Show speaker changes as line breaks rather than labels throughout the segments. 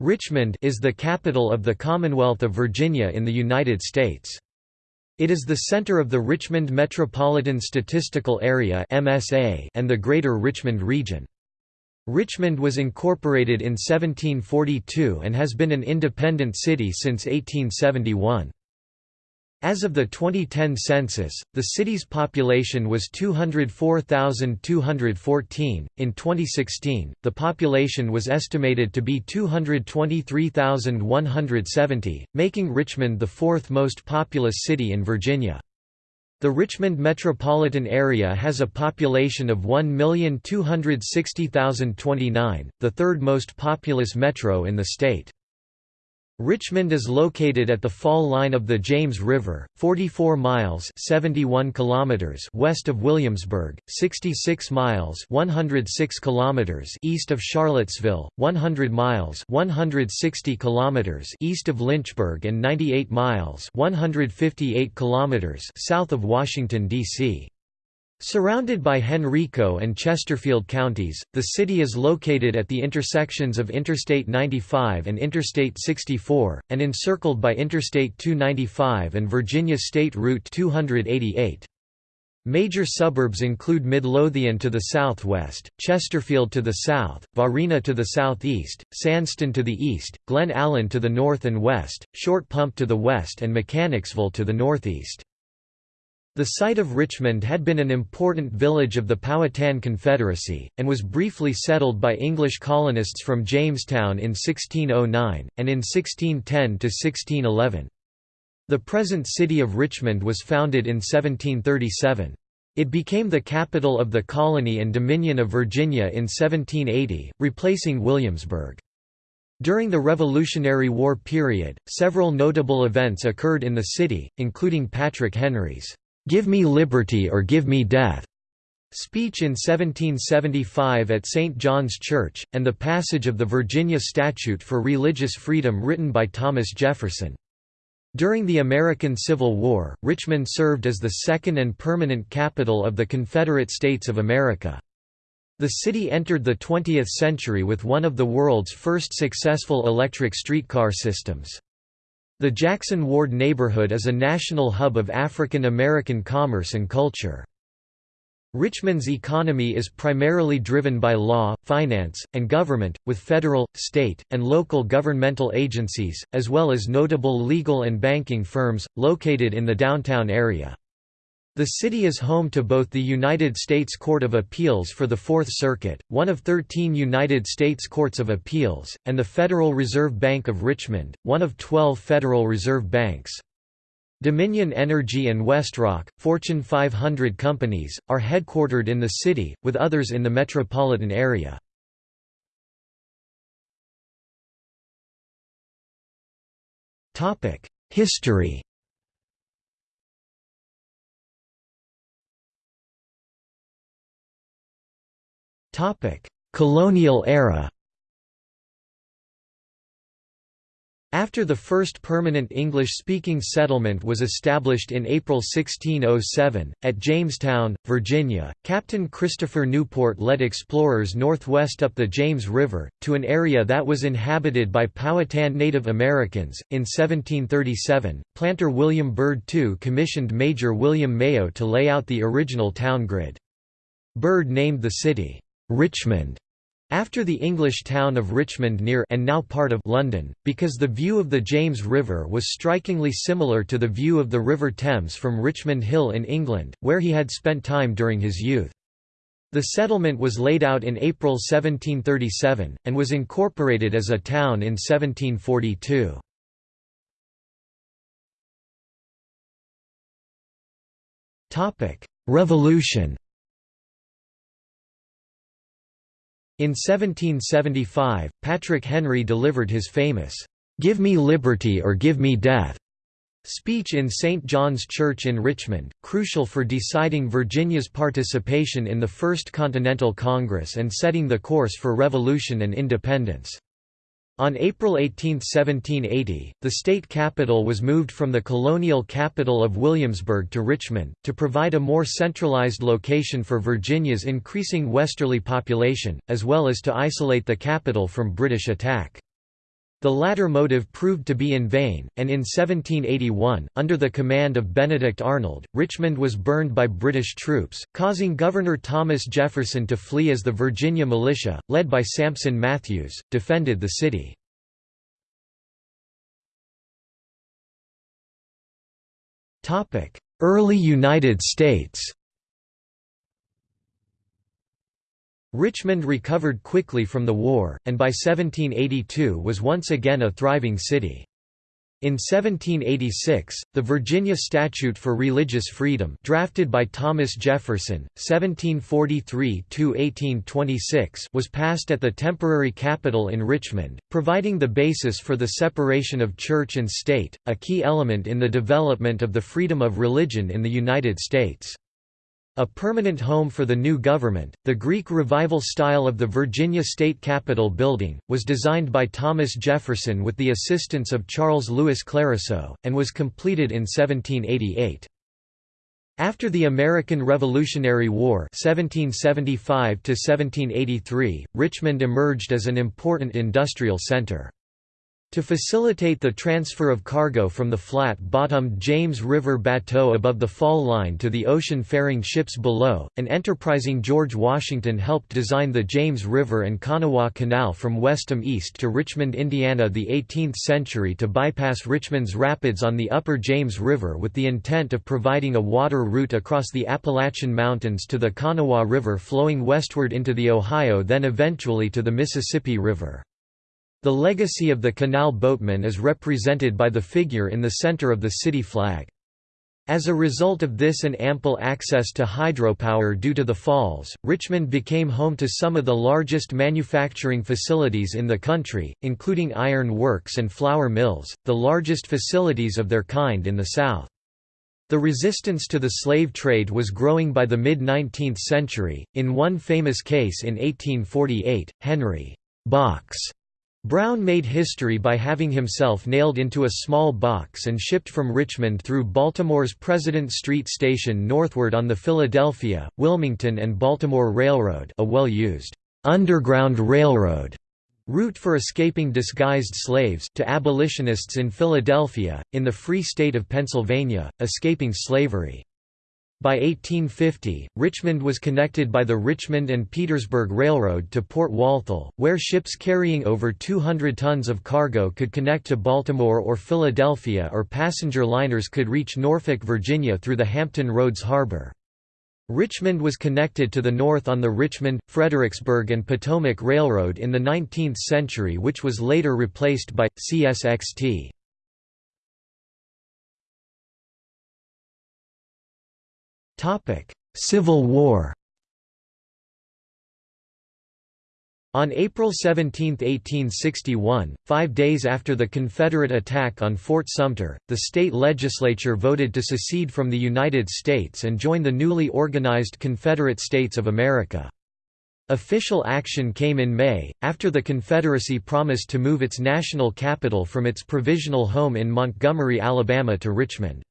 Richmond is the capital of the Commonwealth of Virginia in the United States. It is the center of the Richmond Metropolitan Statistical Area (MSA) and the Greater Richmond Region. Richmond was incorporated in 1742 and has been an independent city since 1871. As of the 2010 census, the city's population was 204,214. In 2016, the population was estimated to be 223,170, making Richmond the fourth most populous city in Virginia. The Richmond metropolitan area has a population of 1,260,029, the third most populous metro in the state. Richmond is located at the fall line of the James River, 44 miles 71 kilometers west of Williamsburg, 66 miles 106 kilometers east of Charlottesville, 100 miles 160 kilometers east of Lynchburg and 98 miles 158 kilometers south of Washington, D.C. Surrounded by Henrico and Chesterfield counties, the city is located at the intersections of Interstate 95 and Interstate 64, and encircled by Interstate 295 and Virginia State Route 288. Major suburbs include Midlothian to the southwest, Chesterfield to the south, Varina to the southeast, Sandston to the east, Glen Allen to the north and west, Short Pump to the west and Mechanicsville to the northeast. The site of Richmond had been an important village of the Powhatan Confederacy, and was briefly settled by English colonists from Jamestown in 1609, and in 1610–1611. The present city of Richmond was founded in 1737. It became the capital of the colony and Dominion of Virginia in 1780, replacing Williamsburg. During the Revolutionary War period, several notable events occurred in the city, including Patrick Henry's "'Give me liberty or give me death' speech in 1775 at St. John's Church, and the passage of the Virginia Statute for Religious Freedom written by Thomas Jefferson. During the American Civil War, Richmond served as the second and permanent capital of the Confederate States of America. The city entered the 20th century with one of the world's first successful electric streetcar systems. The Jackson Ward neighborhood is a national hub of African American commerce and culture. Richmond's economy is primarily driven by law, finance, and government, with federal, state, and local governmental agencies, as well as notable legal and banking firms, located in the downtown area. The city is home to both the United States Court of Appeals for the Fourth Circuit, one of 13 United States Courts of Appeals, and the Federal Reserve Bank of Richmond, one of 12 Federal Reserve Banks. Dominion Energy and WestRock, Fortune 500 companies, are headquartered in the city, with others in the metropolitan area. History Colonial era After the first permanent English-speaking settlement was established in April 1607, at Jamestown, Virginia, Captain Christopher Newport led explorers northwest up the James River, to an area that was inhabited by Powhatan Native Americans. In 1737, planter William Byrd II commissioned Major William Mayo to lay out the original town grid. Byrd named the city, Richmond after the English town of Richmond near and now part of London, because the view of the James River was strikingly similar to the view of the River Thames from Richmond Hill in England, where he had spent time during his youth. The settlement was laid out in April 1737, and was incorporated as a town in 1742. Revolution In 1775, Patrick Henry delivered his famous, "'Give me liberty or give me death' speech in St. John's Church in Richmond, crucial for deciding Virginia's participation in the First Continental Congress and setting the course for revolution and independence. On April 18, 1780, the state capital was moved from the colonial capital of Williamsburg to Richmond, to provide a more centralized location for Virginia's increasing westerly population, as well as to isolate the capital from British attack. The latter motive proved to be in vain, and in 1781, under the command of Benedict Arnold, Richmond was burned by British troops, causing Governor Thomas Jefferson to flee as the Virginia militia, led by Sampson Matthews, defended the city. Early United States Richmond recovered quickly from the war, and by 1782 was once again a thriving city. In 1786, the Virginia Statute for Religious Freedom drafted by Thomas Jefferson, 1743–1826 was passed at the temporary capital in Richmond, providing the basis for the separation of church and state, a key element in the development of the freedom of religion in the United States. A permanent home for the new government, the Greek Revival style of the Virginia State Capitol building, was designed by Thomas Jefferson with the assistance of Charles Louis Clérisseau, and was completed in 1788. After the American Revolutionary War 1775 Richmond emerged as an important industrial center. To facilitate the transfer of cargo from the flat-bottomed James River bateau above the fall line to the ocean-faring ships below, an enterprising George Washington helped design the James River and Kanawha Canal from Westham east to Richmond, Indiana the 18th century to bypass Richmond's rapids on the upper James River with the intent of providing a water route across the Appalachian Mountains to the Kanawha River flowing westward into the Ohio then eventually to the Mississippi River. The legacy of the canal boatman is represented by the figure in the center of the city flag. As a result of this and ample access to hydropower due to the falls, Richmond became home to some of the largest manufacturing facilities in the country, including iron works and flour mills, the largest facilities of their kind in the South. The resistance to the slave trade was growing by the mid-19th century. In one famous case in 1848, Henry Box Brown made history by having himself nailed into a small box and shipped from Richmond through Baltimore's President Street Station northward on the Philadelphia, Wilmington and Baltimore Railroad a well-used, "'Underground Railroad' route for escaping disguised slaves to abolitionists in Philadelphia, in the Free State of Pennsylvania, escaping slavery. By 1850, Richmond was connected by the Richmond and Petersburg Railroad to Port Walthall, where ships carrying over 200 tons of cargo could connect to Baltimore or Philadelphia or passenger liners could reach Norfolk, Virginia through the Hampton Roads Harbor. Richmond was connected to the north on the Richmond, Fredericksburg and Potomac Railroad in the 19th century which was later replaced by, CSXT. Civil War On April 17, 1861, five days after the Confederate attack on Fort Sumter, the state legislature voted to secede from the United States and join the newly organized Confederate States of America. Official action came in May, after the Confederacy promised to move its national capital from its provisional home in Montgomery, Alabama to Richmond.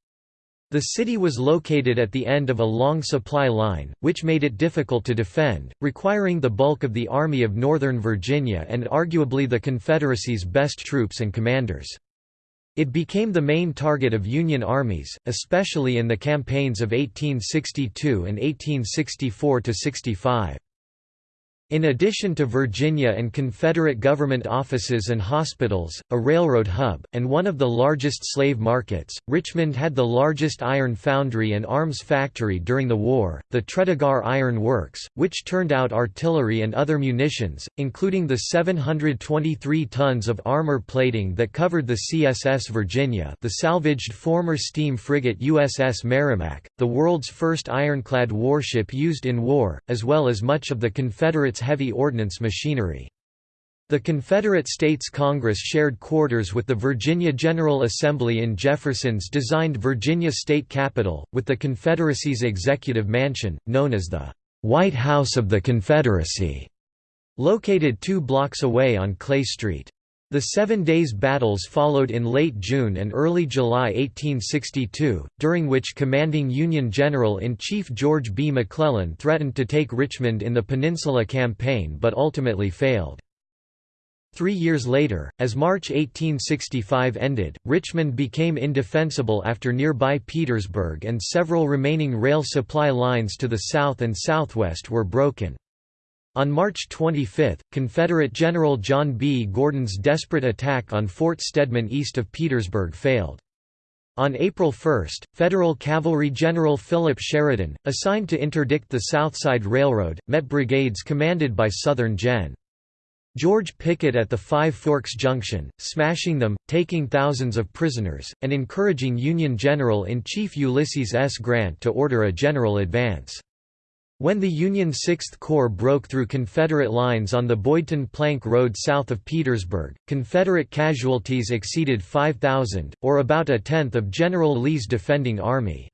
The city was located at the end of a long supply line, which made it difficult to defend, requiring the bulk of the Army of Northern Virginia and arguably the Confederacy's best troops and commanders. It became the main target of Union armies, especially in the campaigns of 1862 and 1864–65. In addition to Virginia and Confederate government offices and hospitals, a railroad hub, and one of the largest slave markets, Richmond had the largest iron foundry and arms factory during the war, the Tredegar Iron Works, which turned out artillery and other munitions, including the 723 tons of armor plating that covered the CSS Virginia the salvaged former steam frigate USS Merrimack, the world's first ironclad warship used in war, as well as much of the Confederate heavy ordnance machinery. The Confederate States Congress shared quarters with the Virginia General Assembly in Jefferson's designed Virginia State Capitol, with the Confederacy's executive mansion, known as the White House of the Confederacy, located two blocks away on Clay Street. The Seven Days Battles followed in late June and early July 1862, during which commanding Union General-in-Chief George B. McClellan threatened to take Richmond in the Peninsula Campaign but ultimately failed. Three years later, as March 1865 ended, Richmond became indefensible after nearby Petersburg and several remaining rail supply lines to the south and southwest were broken. On March 25, Confederate General John B. Gordon's desperate attack on Fort Stedman east of Petersburg failed. On April 1, Federal Cavalry General Philip Sheridan, assigned to interdict the Southside Railroad, met brigades commanded by Southern Gen. George Pickett at the Five Forks Junction, smashing them, taking thousands of prisoners, and encouraging Union General-in-Chief Ulysses S. Grant to order a general advance. When the Union Sixth Corps broke through Confederate lines on the Boydton Plank Road south of Petersburg, Confederate casualties exceeded 5,000, or about a tenth of General Lee's defending army.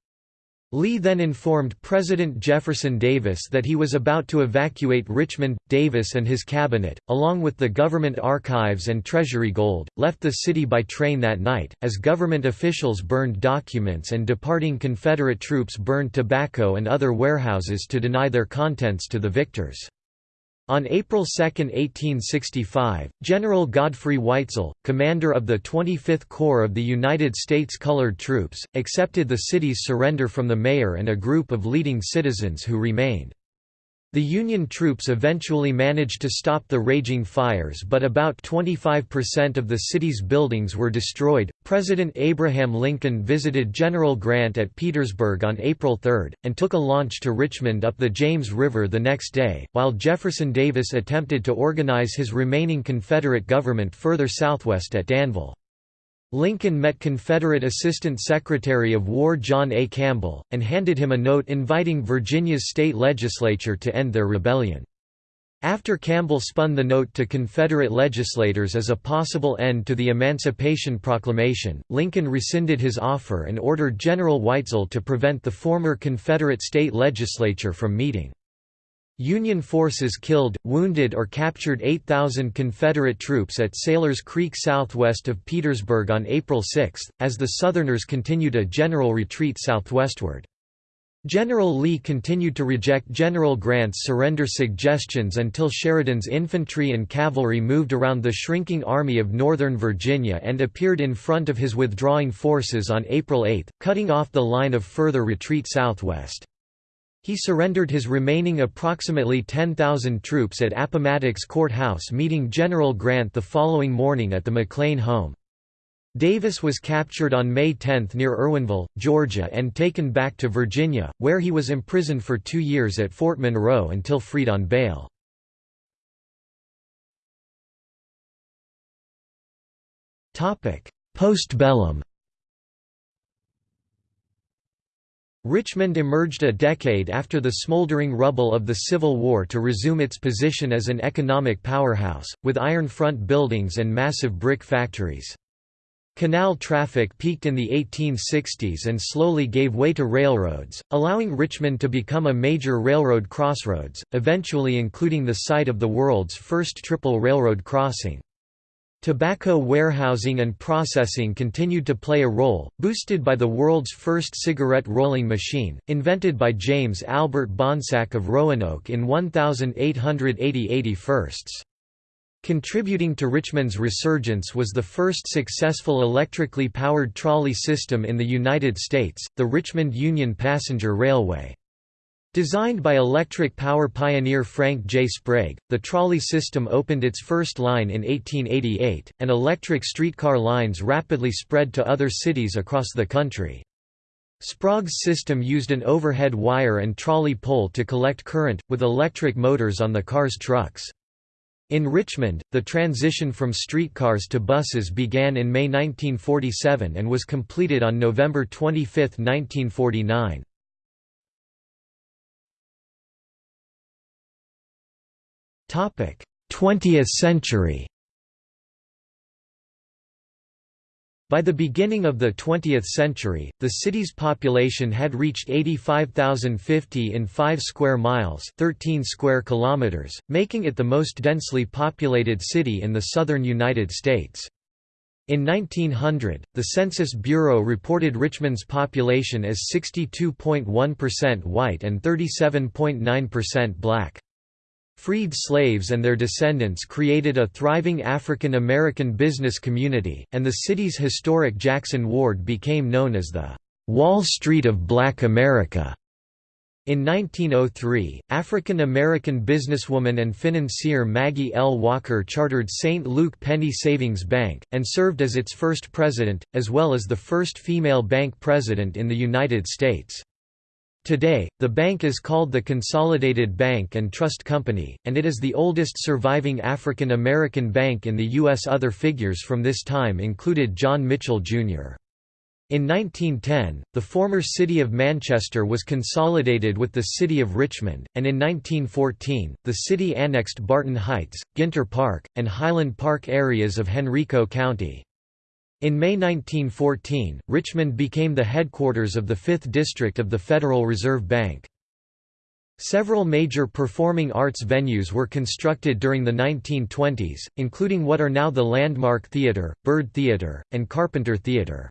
Lee then informed President Jefferson Davis that he was about to evacuate Richmond. Davis and his cabinet, along with the government archives and Treasury gold, left the city by train that night, as government officials burned documents and departing Confederate troops burned tobacco and other warehouses to deny their contents to the victors. On April 2, 1865, General Godfrey Weitzel, commander of the 25th Corps of the United States Colored Troops, accepted the city's surrender from the mayor and a group of leading citizens who remained. The Union troops eventually managed to stop the raging fires, but about 25% of the city's buildings were destroyed. President Abraham Lincoln visited General Grant at Petersburg on April 3, and took a launch to Richmond up the James River the next day, while Jefferson Davis attempted to organize his remaining Confederate government further southwest at Danville. Lincoln met Confederate Assistant Secretary of War John A. Campbell, and handed him a note inviting Virginia's state legislature to end their rebellion. After Campbell spun the note to Confederate legislators as a possible end to the Emancipation Proclamation, Lincoln rescinded his offer and ordered General Weitzel to prevent the former Confederate state legislature from meeting. Union forces killed, wounded or captured 8,000 Confederate troops at Sailors Creek southwest of Petersburg on April 6, as the Southerners continued a general retreat southwestward. General Lee continued to reject General Grant's surrender suggestions until Sheridan's infantry and cavalry moved around the shrinking Army of Northern Virginia and appeared in front of his withdrawing forces on April 8, cutting off the line of further retreat southwest. He surrendered his remaining approximately 10,000 troops at Appomattox Courthouse meeting General Grant the following morning at the McLean home. Davis was captured on May 10 near Irwinville, Georgia and taken back to Virginia, where he was imprisoned for two years at Fort Monroe until freed on bail. Postbellum Richmond emerged a decade after the smoldering rubble of the Civil War to resume its position as an economic powerhouse, with iron front buildings and massive brick factories. Canal traffic peaked in the 1860s and slowly gave way to railroads, allowing Richmond to become a major railroad crossroads, eventually including the site of the world's first triple railroad crossing. Tobacco warehousing and processing continued to play a role, boosted by the world's first cigarette rolling machine, invented by James Albert Bonsack of Roanoke in 1880 firsts. Contributing to Richmond's resurgence was the first successful electrically powered trolley system in the United States, the Richmond Union Passenger Railway. Designed by electric power pioneer Frank J. Sprague, the trolley system opened its first line in 1888, and electric streetcar lines rapidly spread to other cities across the country. Sprague's system used an overhead wire and trolley pole to collect current, with electric motors on the car's trucks. In Richmond, the transition from streetcars to buses began in May 1947 and was completed on November 25, 1949. 20th century By the beginning of the 20th century, the city's population had reached 85,050 in 5 square miles 13 square kilometers, making it the most densely populated city in the southern United States. In 1900, the Census Bureau reported Richmond's population as 62.1% white and 37.9% black. Freed slaves and their descendants created a thriving African American business community, and the city's historic Jackson Ward became known as the Wall Street of Black America. In 1903, African-American businesswoman and financier Maggie L. Walker chartered St. Luke Penny Savings Bank, and served as its first president, as well as the first female bank president in the United States. Today, the bank is called the Consolidated Bank and Trust Company, and it is the oldest surviving African American bank in the U.S. Other figures from this time included John Mitchell, Jr. In 1910, the former city of Manchester was consolidated with the city of Richmond, and in 1914, the city annexed Barton Heights, Ginter Park, and Highland Park areas of Henrico County. In May 1914, Richmond became the headquarters of the 5th District of the Federal Reserve Bank. Several major performing arts venues were constructed during the 1920s, including what are now the Landmark Theatre, Byrd Theatre, and Carpenter Theatre.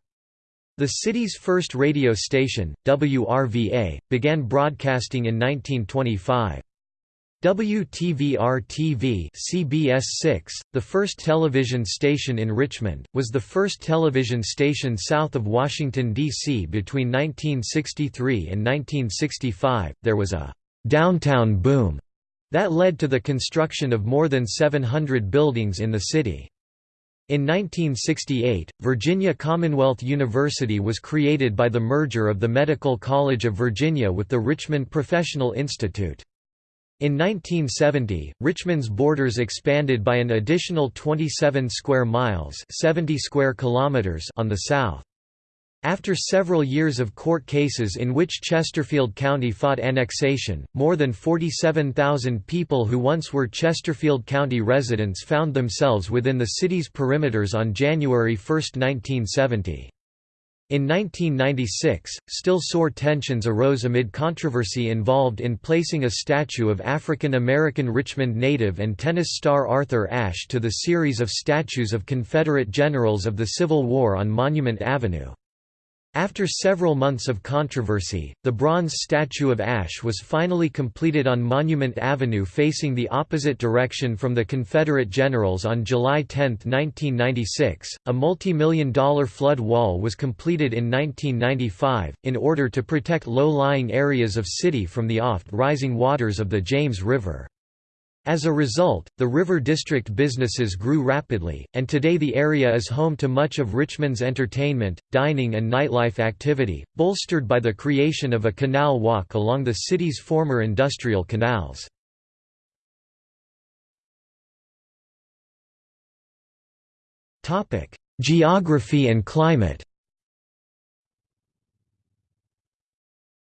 The city's first radio station, WRVA, began broadcasting in 1925. WTVR-TV CBS 6, the first television station in Richmond, was the first television station south of Washington, D.C. between 1963 and 1965. There was a «downtown boom» that led to the construction of more than 700 buildings in the city. In 1968, Virginia Commonwealth University was created by the merger of the Medical College of Virginia with the Richmond Professional Institute. In 1970, Richmond's borders expanded by an additional 27 square miles 70 square kilometers on the south. After several years of court cases in which Chesterfield County fought annexation, more than 47,000 people who once were Chesterfield County residents found themselves within the city's perimeters on January 1, 1970. In 1996, still sore tensions arose amid controversy involved in placing a statue of African American Richmond native and tennis star Arthur Ashe to the series of statues of Confederate generals of the Civil War on Monument Avenue. After several months of controversy, the bronze statue of Ashe was finally completed on Monument Avenue facing the opposite direction from the Confederate generals on July 10, 1996. A multi-million dollar flood wall was completed in 1995, in order to protect low-lying areas of city from the oft-rising waters of the James River. As a result, the River District businesses grew rapidly, and today the area is home to much of Richmond's entertainment, dining and nightlife activity, bolstered by the creation of a canal walk along the city's former industrial canals. Geography and climate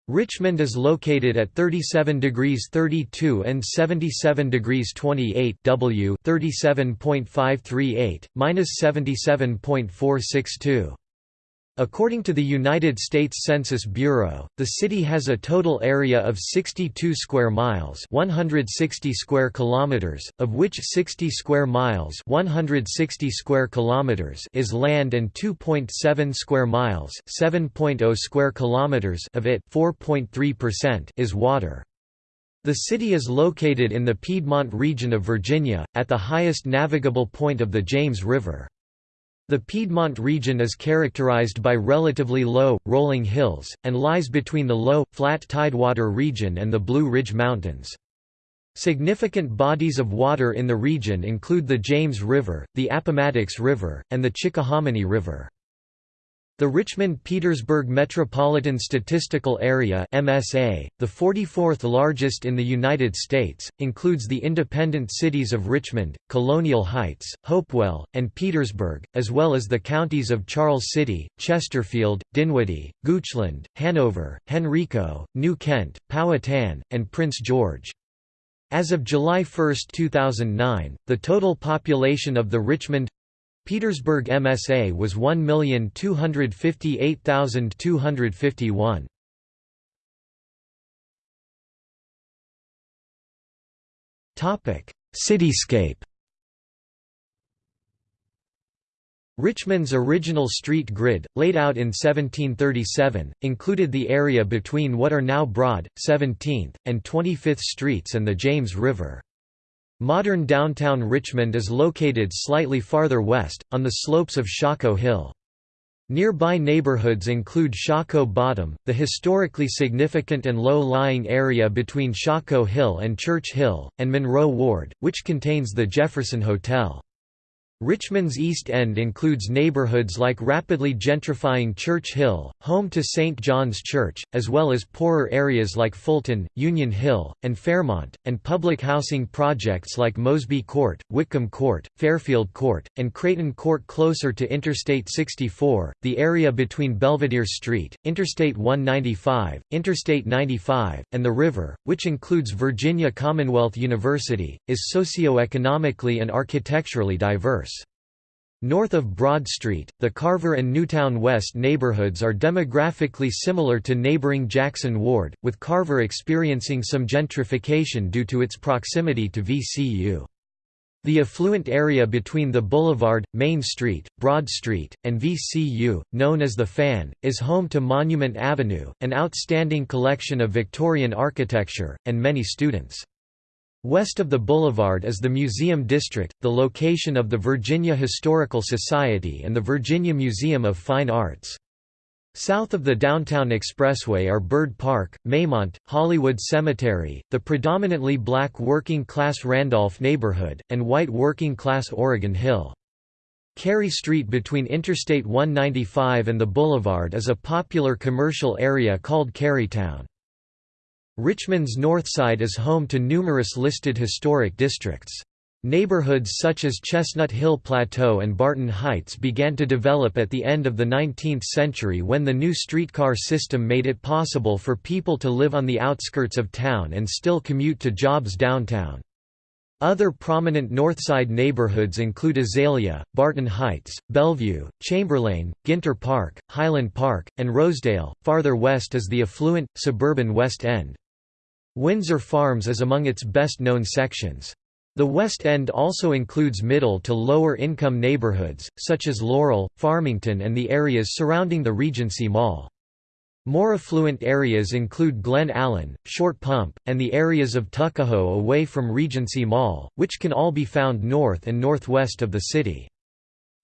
Richmond is located at 37 degrees 32 and 77 degrees 28 W 37.538 minus 77.462 According to the United States Census Bureau, the city has a total area of 62 square miles, 160 square kilometers, of which 60 square miles, 160 square kilometers is land and 2.7 square miles, 7.0 square kilometers of it, 4.3% is water. The city is located in the Piedmont region of Virginia, at the highest navigable point of the James River. The Piedmont region is characterized by relatively low, rolling hills, and lies between the low, flat tidewater region and the Blue Ridge Mountains. Significant bodies of water in the region include the James River, the Appomattox River, and the Chickahominy River. The Richmond-Petersburg Metropolitan Statistical Area MSA, the 44th largest in the United States, includes the independent cities of Richmond, Colonial Heights, Hopewell, and Petersburg, as well as the counties of Charles City, Chesterfield, Dinwiddie, Goochland, Hanover, Henrico, New Kent, Powhatan, and Prince George. As of July 1, 2009, the total population of the Richmond Petersburg MSA was 1,258,251. Topic: Cityscape. Richmond's original street grid, laid out in 1737, included the area between what are now Broad, 17th, and 25th Streets and the James River. Modern downtown Richmond is located slightly farther west, on the slopes of Shockoe Hill. Nearby neighborhoods include Shockoe Bottom, the historically significant and low-lying area between Shockoe Hill and Church Hill, and Monroe Ward, which contains the Jefferson Hotel. Richmond's East End includes neighborhoods like rapidly gentrifying Church Hill, home to St. John's Church, as well as poorer areas like Fulton, Union Hill, and Fairmont, and public housing projects like Mosby Court, Wickham Court, Fairfield Court, and Creighton Court closer to Interstate 64. The area between Belvidere Street, Interstate 195, Interstate 95, and the river, which includes Virginia Commonwealth University, is socioeconomically and architecturally diverse. North of Broad Street, the Carver and Newtown West neighborhoods are demographically similar to neighboring Jackson Ward, with Carver experiencing some gentrification due to its proximity to VCU. The affluent area between the Boulevard, Main Street, Broad Street, and VCU, known as the Fan, is home to Monument Avenue, an outstanding collection of Victorian architecture, and many students. West of the boulevard is the Museum District, the location of the Virginia Historical Society and the Virginia Museum of Fine Arts. South of the Downtown Expressway are Byrd Park, Maymont, Hollywood Cemetery, the predominantly black working-class Randolph neighborhood, and white working-class Oregon Hill. Cary Street between Interstate 195 and the Boulevard is a popular commercial area called Carytown. Richmond's north side is home to numerous listed historic districts. Neighborhoods such as Chestnut Hill Plateau and Barton Heights began to develop at the end of the 19th century when the new streetcar system made it possible for people to live on the outskirts of town and still commute to jobs downtown. Other prominent Northside neighborhoods include Azalea, Barton Heights, Bellevue, Chamberlayne, Ginter Park, Highland Park, and Rosedale. Farther west is the affluent, suburban West End. Windsor Farms is among its best-known sections. The West End also includes middle to lower income neighborhoods, such as Laurel, Farmington and the areas surrounding the Regency Mall. More affluent areas include Glen Allen, Short Pump, and the areas of Tuckahoe away from Regency Mall, which can all be found north and northwest of the city.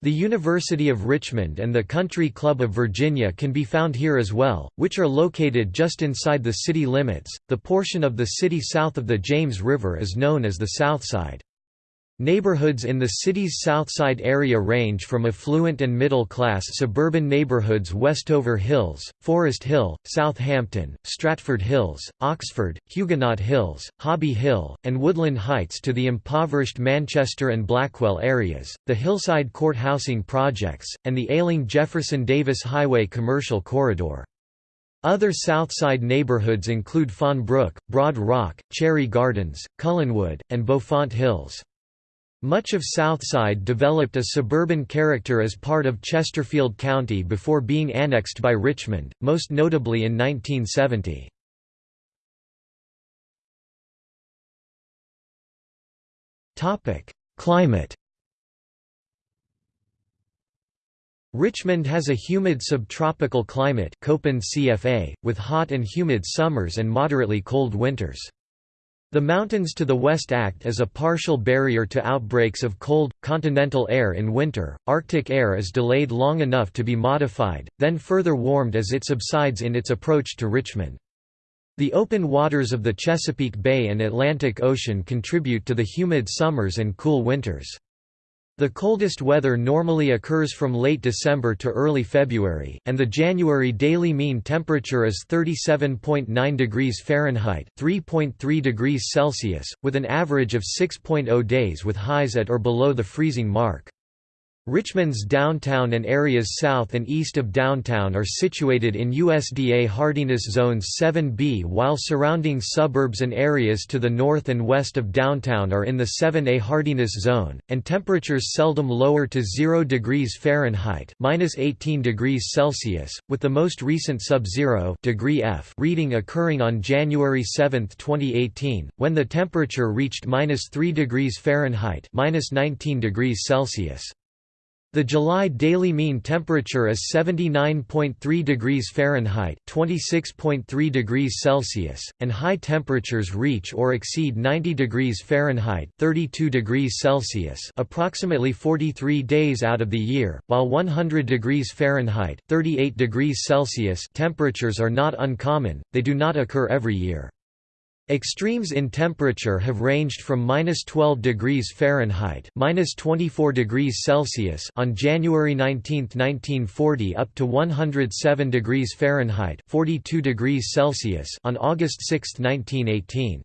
The University of Richmond and the Country Club of Virginia can be found here as well, which are located just inside the city limits. The portion of the city south of the James River is known as the South Side. Neighborhoods in the city's Southside area range from affluent and middle-class suburban neighborhoods Westover Hills, Forest Hill, Southampton, Stratford Hills, Oxford, Huguenot Hills, Hobby Hill, and Woodland Heights to the impoverished Manchester and Blackwell areas, the Hillside Court housing projects, and the ailing Jefferson-Davis Highway commercial corridor. Other Southside neighborhoods include Fawn Brook, Broad Rock, Cherry Gardens, Cullenwood, and Beaufont Hills. Much of Southside developed a suburban character as part of Chesterfield County before being annexed by Richmond, most notably in 1970. Climate Richmond has a humid subtropical climate CFA, with hot and humid summers and moderately cold winters. The mountains to the west act as a partial barrier to outbreaks of cold, continental air in winter. Arctic air is delayed long enough to be modified, then further warmed as it subsides in its approach to Richmond. The open waters of the Chesapeake Bay and Atlantic Ocean contribute to the humid summers and cool winters. The coldest weather normally occurs from late December to early February, and the January daily mean temperature is 37.9 degrees Fahrenheit (3.3 degrees Celsius), with an average of 6.0 days with highs at or below the freezing mark. Richmond's downtown and areas south and east of downtown are situated in USDA hardiness zones 7B while surrounding suburbs and areas to the north and west of downtown are in the 7A hardiness zone, and temperatures seldom lower to 0 degrees Fahrenheit -18 degrees Celsius, with the most recent sub-zero degree F reading occurring on January 7, 2018, when the temperature reached -3 degrees Fahrenheit -19 degrees Celsius. The July daily mean temperature is 79.3 degrees Fahrenheit (26.3 degrees Celsius), and high temperatures reach or exceed 90 degrees Fahrenheit (32 degrees Celsius) approximately 43 days out of the year, while 100 degrees Fahrenheit (38 degrees Celsius) temperatures are not uncommon. They do not occur every year. Extremes in temperature have ranged from minus 12 degrees Fahrenheit minus 24 degrees Celsius on January 19, 1940 up to 107 degrees Fahrenheit 42 degrees Celsius on August 6, 1918.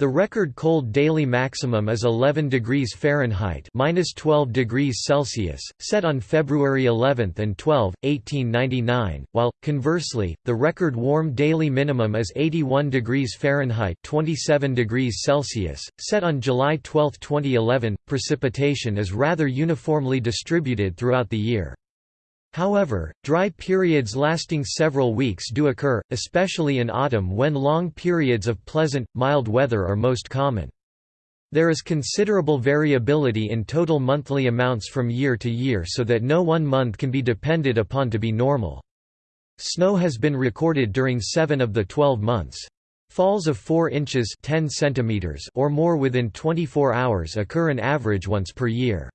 The record cold daily maximum is 11 degrees Fahrenheit (-12 degrees Celsius), set on February 11 and 12, 1899, while conversely, the record warm daily minimum is 81 degrees Fahrenheit (27 degrees Celsius), set on July 12, 2011. Precipitation is rather uniformly distributed throughout the year. However, dry periods lasting several weeks do occur, especially in autumn when long periods of pleasant, mild weather are most common. There is considerable variability in total monthly amounts from year to year so that no one month can be depended upon to be normal. Snow has been recorded during seven of the 12 months. Falls of 4 inches 10 centimeters or more within 24 hours occur an average once per year.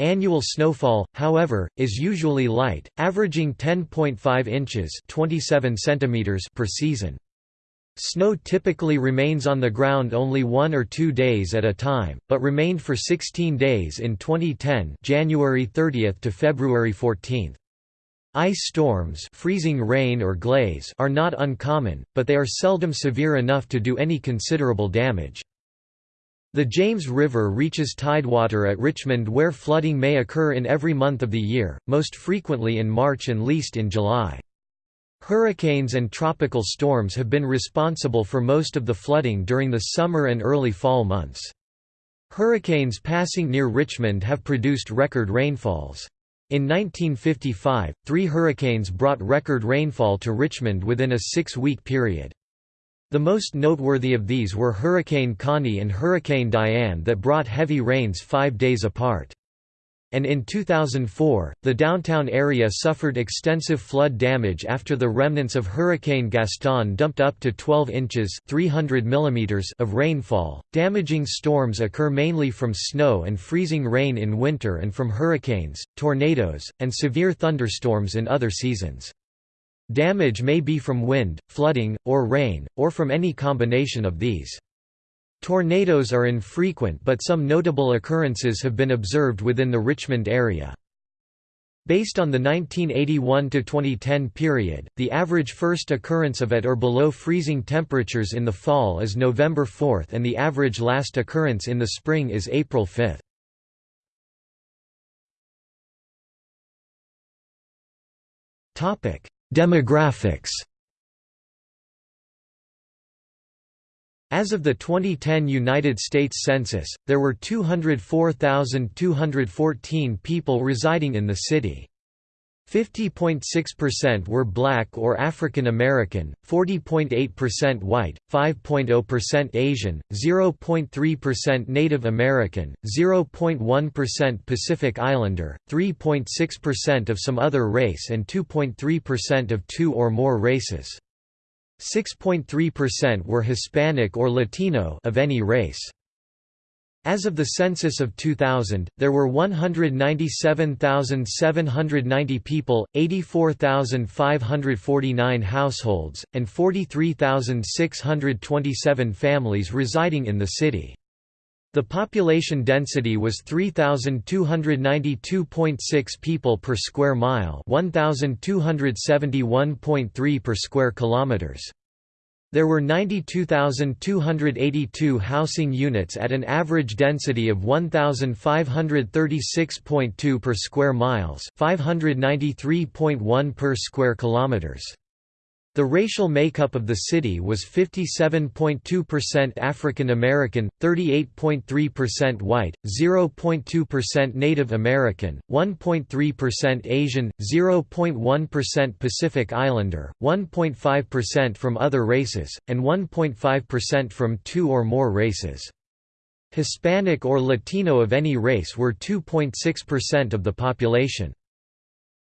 Annual snowfall, however, is usually light, averaging 10.5 inches 27 centimeters per season. Snow typically remains on the ground only one or two days at a time, but remained for 16 days in 2010 January 30 to February 14. Ice storms freezing rain or glaze are not uncommon, but they are seldom severe enough to do any considerable damage. The James River reaches tidewater at Richmond where flooding may occur in every month of the year, most frequently in March and least in July. Hurricanes and tropical storms have been responsible for most of the flooding during the summer and early fall months. Hurricanes passing near Richmond have produced record rainfalls. In 1955, three hurricanes brought record rainfall to Richmond within a six-week period. The most noteworthy of these were Hurricane Connie and Hurricane Diane that brought heavy rains five days apart. And in 2004, the downtown area suffered extensive flood damage after the remnants of Hurricane Gaston dumped up to 12 inches 300 millimeters of rainfall. Damaging storms occur mainly from snow and freezing rain in winter and from hurricanes, tornadoes, and severe thunderstorms in other seasons. Damage may be from wind, flooding, or rain, or from any combination of these. Tornadoes are infrequent but some notable occurrences have been observed within the Richmond area. Based on the 1981–2010 period, the average first occurrence of at or below freezing temperatures in the fall is November 4 and the average last occurrence in the spring is April 5. Demographics As of the 2010 United States Census, there were 204,214 people residing in the city. 50.6% were black or African American, 40.8% white, 5.0% Asian, 0.3% Native American, 0.1% Pacific Islander, 3.6% of some other race and 2.3% of two or more races. 6.3% were Hispanic or Latino of any race. As of the census of 2000, there were 197,790 people, 84,549 households, and 43,627 families residing in the city. The population density was 3292.6 people per square mile, 1271.3 per square kilometers. There were 92,282 housing units at an average density of 1,536.2 per square miles, 593.1 per square kilometers. The racial makeup of the city was 57.2% African American, 38.3% white, 0.2% Native American, 1.3% Asian, 0.1% Pacific Islander, 1.5% from other races, and 1.5% from two or more races. Hispanic or Latino of any race were 2.6% of the population.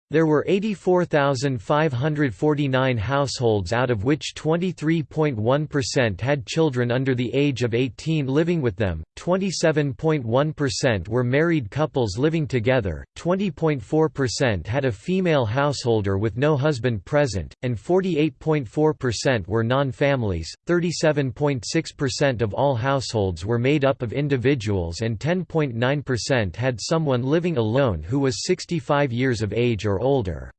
There were 84,549 households out of which 23.1% had children under the age of 18 living with them, 27.1% were married couples living together, 20.4% had a female householder with no husband present, and 48.4% were non-families, 37.6% of all households were made up of individuals and 10.9% had someone living alone who was 65 years of age or or older.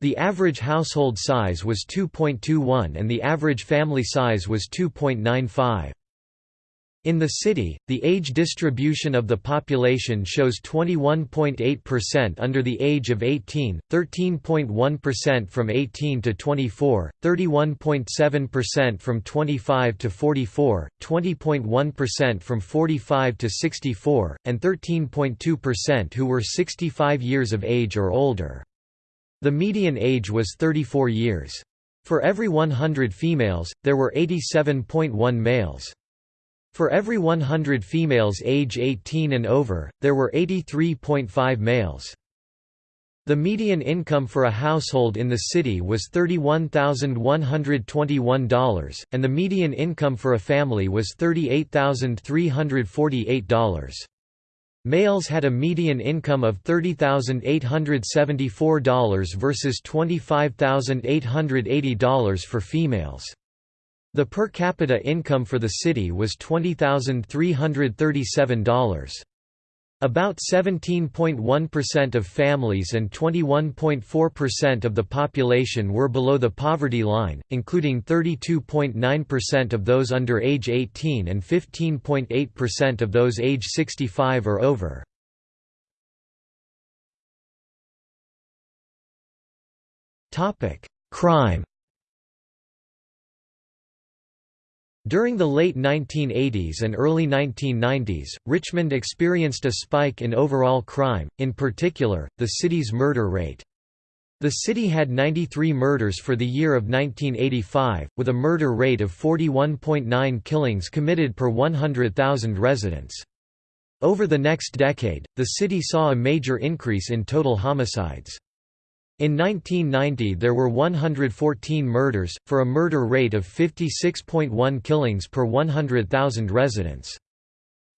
The average household size was 2.21 and the average family size was 2.95. In the city, the age distribution of the population shows 21.8% under the age of 18, 13.1% from 18 to 24, 31.7% from 25 to 44, 20.1% from 45 to 64, and 13.2% who were 65 years of age or older. The median age was 34 years. For every 100 females, there were 87.1 males. For every 100 females age 18 and over, there were 83.5 males. The median income for a household in the city was $31,121, and the median income for a family was $38,348. Males had a median income of $30,874 versus $25,880 for females. The per capita income for the city was $20,337. About 17.1% of families and 21.4% of the population were below the poverty line, including 32.9% of those under age 18 and 15.8% of those age 65 or over. Crime During the late 1980s and early 1990s, Richmond experienced a spike in overall crime, in particular, the city's murder rate. The city had 93 murders for the year of 1985, with a murder rate of 41.9 killings committed per 100,000 residents. Over the next decade, the city saw a major increase in total homicides. In 1990 there were 114 murders, for a murder rate of 56.1 killings per 100,000 residents.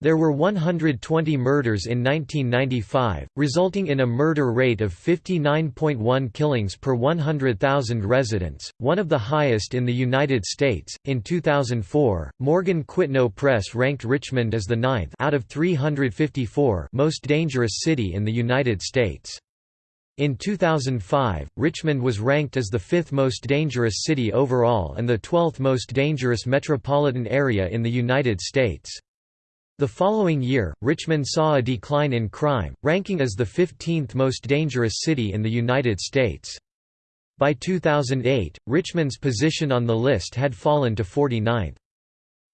There were 120 murders in 1995, resulting in a murder rate of 59.1 killings per 100,000 residents, one of the highest in the United States. In 2004, Morgan Quitno Press ranked Richmond as the ninth out of 354 most dangerous city in the United States. In 2005, Richmond was ranked as the fifth most dangerous city overall and the 12th most dangerous metropolitan area in the United States. The following year, Richmond saw a decline in crime, ranking as the 15th most dangerous city in the United States. By 2008, Richmond's position on the list had fallen to 49th.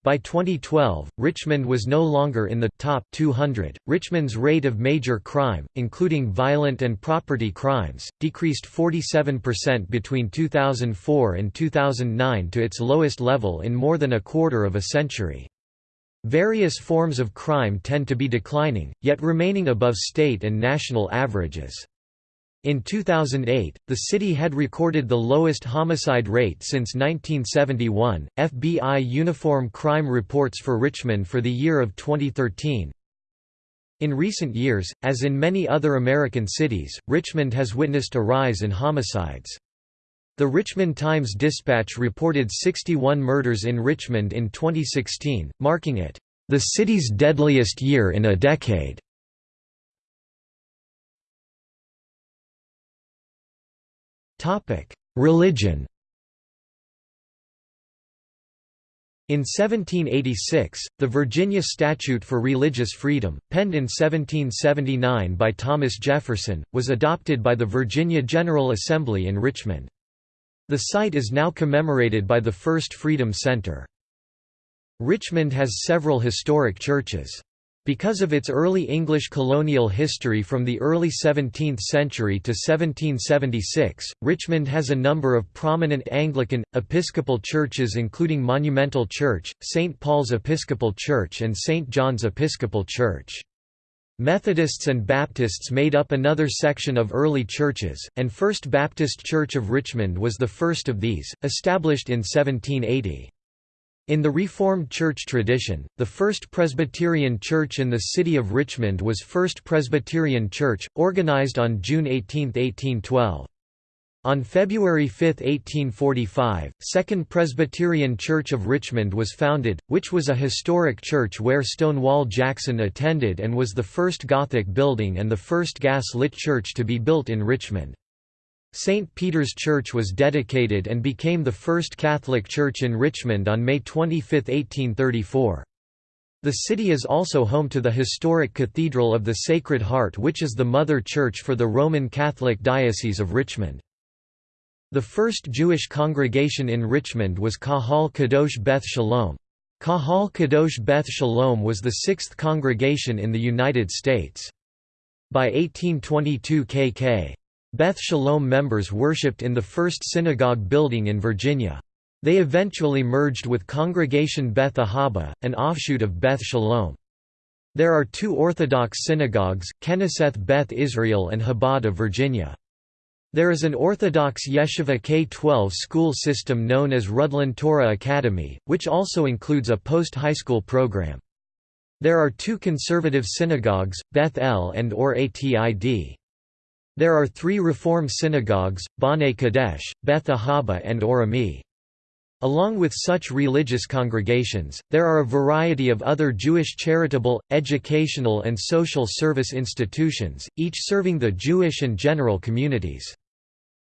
By 2012, Richmond was no longer in the top 200. Richmond's rate of major crime, including violent and property crimes, decreased 47% between 2004 and 2009 to its lowest level in more than a quarter of a century. Various forms of crime tend to be declining, yet remaining above state and national averages. In 2008, the city had recorded the lowest homicide rate since 1971. FBI Uniform Crime Reports for Richmond for the year of 2013. In recent years, as in many other American cities, Richmond has witnessed a rise in homicides. The Richmond Times-Dispatch reported 61 murders in Richmond in 2016, marking it the city's deadliest year in a decade. Religion In 1786, the Virginia Statute for Religious Freedom, penned in 1779 by Thomas Jefferson, was adopted by the Virginia General Assembly in Richmond. The site is now commemorated by the First Freedom Center. Richmond has several historic churches. Because of its early English colonial history from the early 17th century to 1776, Richmond has a number of prominent Anglican, Episcopal churches including Monumental Church, St. Paul's Episcopal Church and St. John's Episcopal Church. Methodists and Baptists made up another section of early churches, and First Baptist Church of Richmond was the first of these, established in 1780. In the Reformed Church tradition, the first Presbyterian church in the city of Richmond was First Presbyterian Church, organized on June 18, 1812. On February 5, 1845, Second Presbyterian Church of Richmond was founded, which was a historic church where Stonewall Jackson attended and was the first Gothic building and the first gas-lit church to be built in Richmond. St. Peter's Church was dedicated and became the first Catholic church in Richmond on May 25, 1834. The city is also home to the historic Cathedral of the Sacred Heart which is the mother church for the Roman Catholic Diocese of Richmond. The first Jewish congregation in Richmond was Kahal Kadosh Beth Shalom. Kahal Kadosh Beth Shalom was the sixth congregation in the United States. By 1822 KK. Beth Shalom members worshipped in the first synagogue building in Virginia. They eventually merged with Congregation Beth Ahaba, an offshoot of Beth Shalom. There are two Orthodox synagogues, Keneseth Beth Israel and Chabad of Virginia. There is an Orthodox Yeshiva K-12 school system known as Rudlin Torah Academy, which also includes a post-high school program. There are two conservative synagogues, Beth El and Or Atid. There are three Reform synagogues, B'nai Kadesh, Beth Ahaba and Or Ami. Along with such religious congregations, there are a variety of other Jewish charitable, educational and social service institutions, each serving the Jewish and general communities.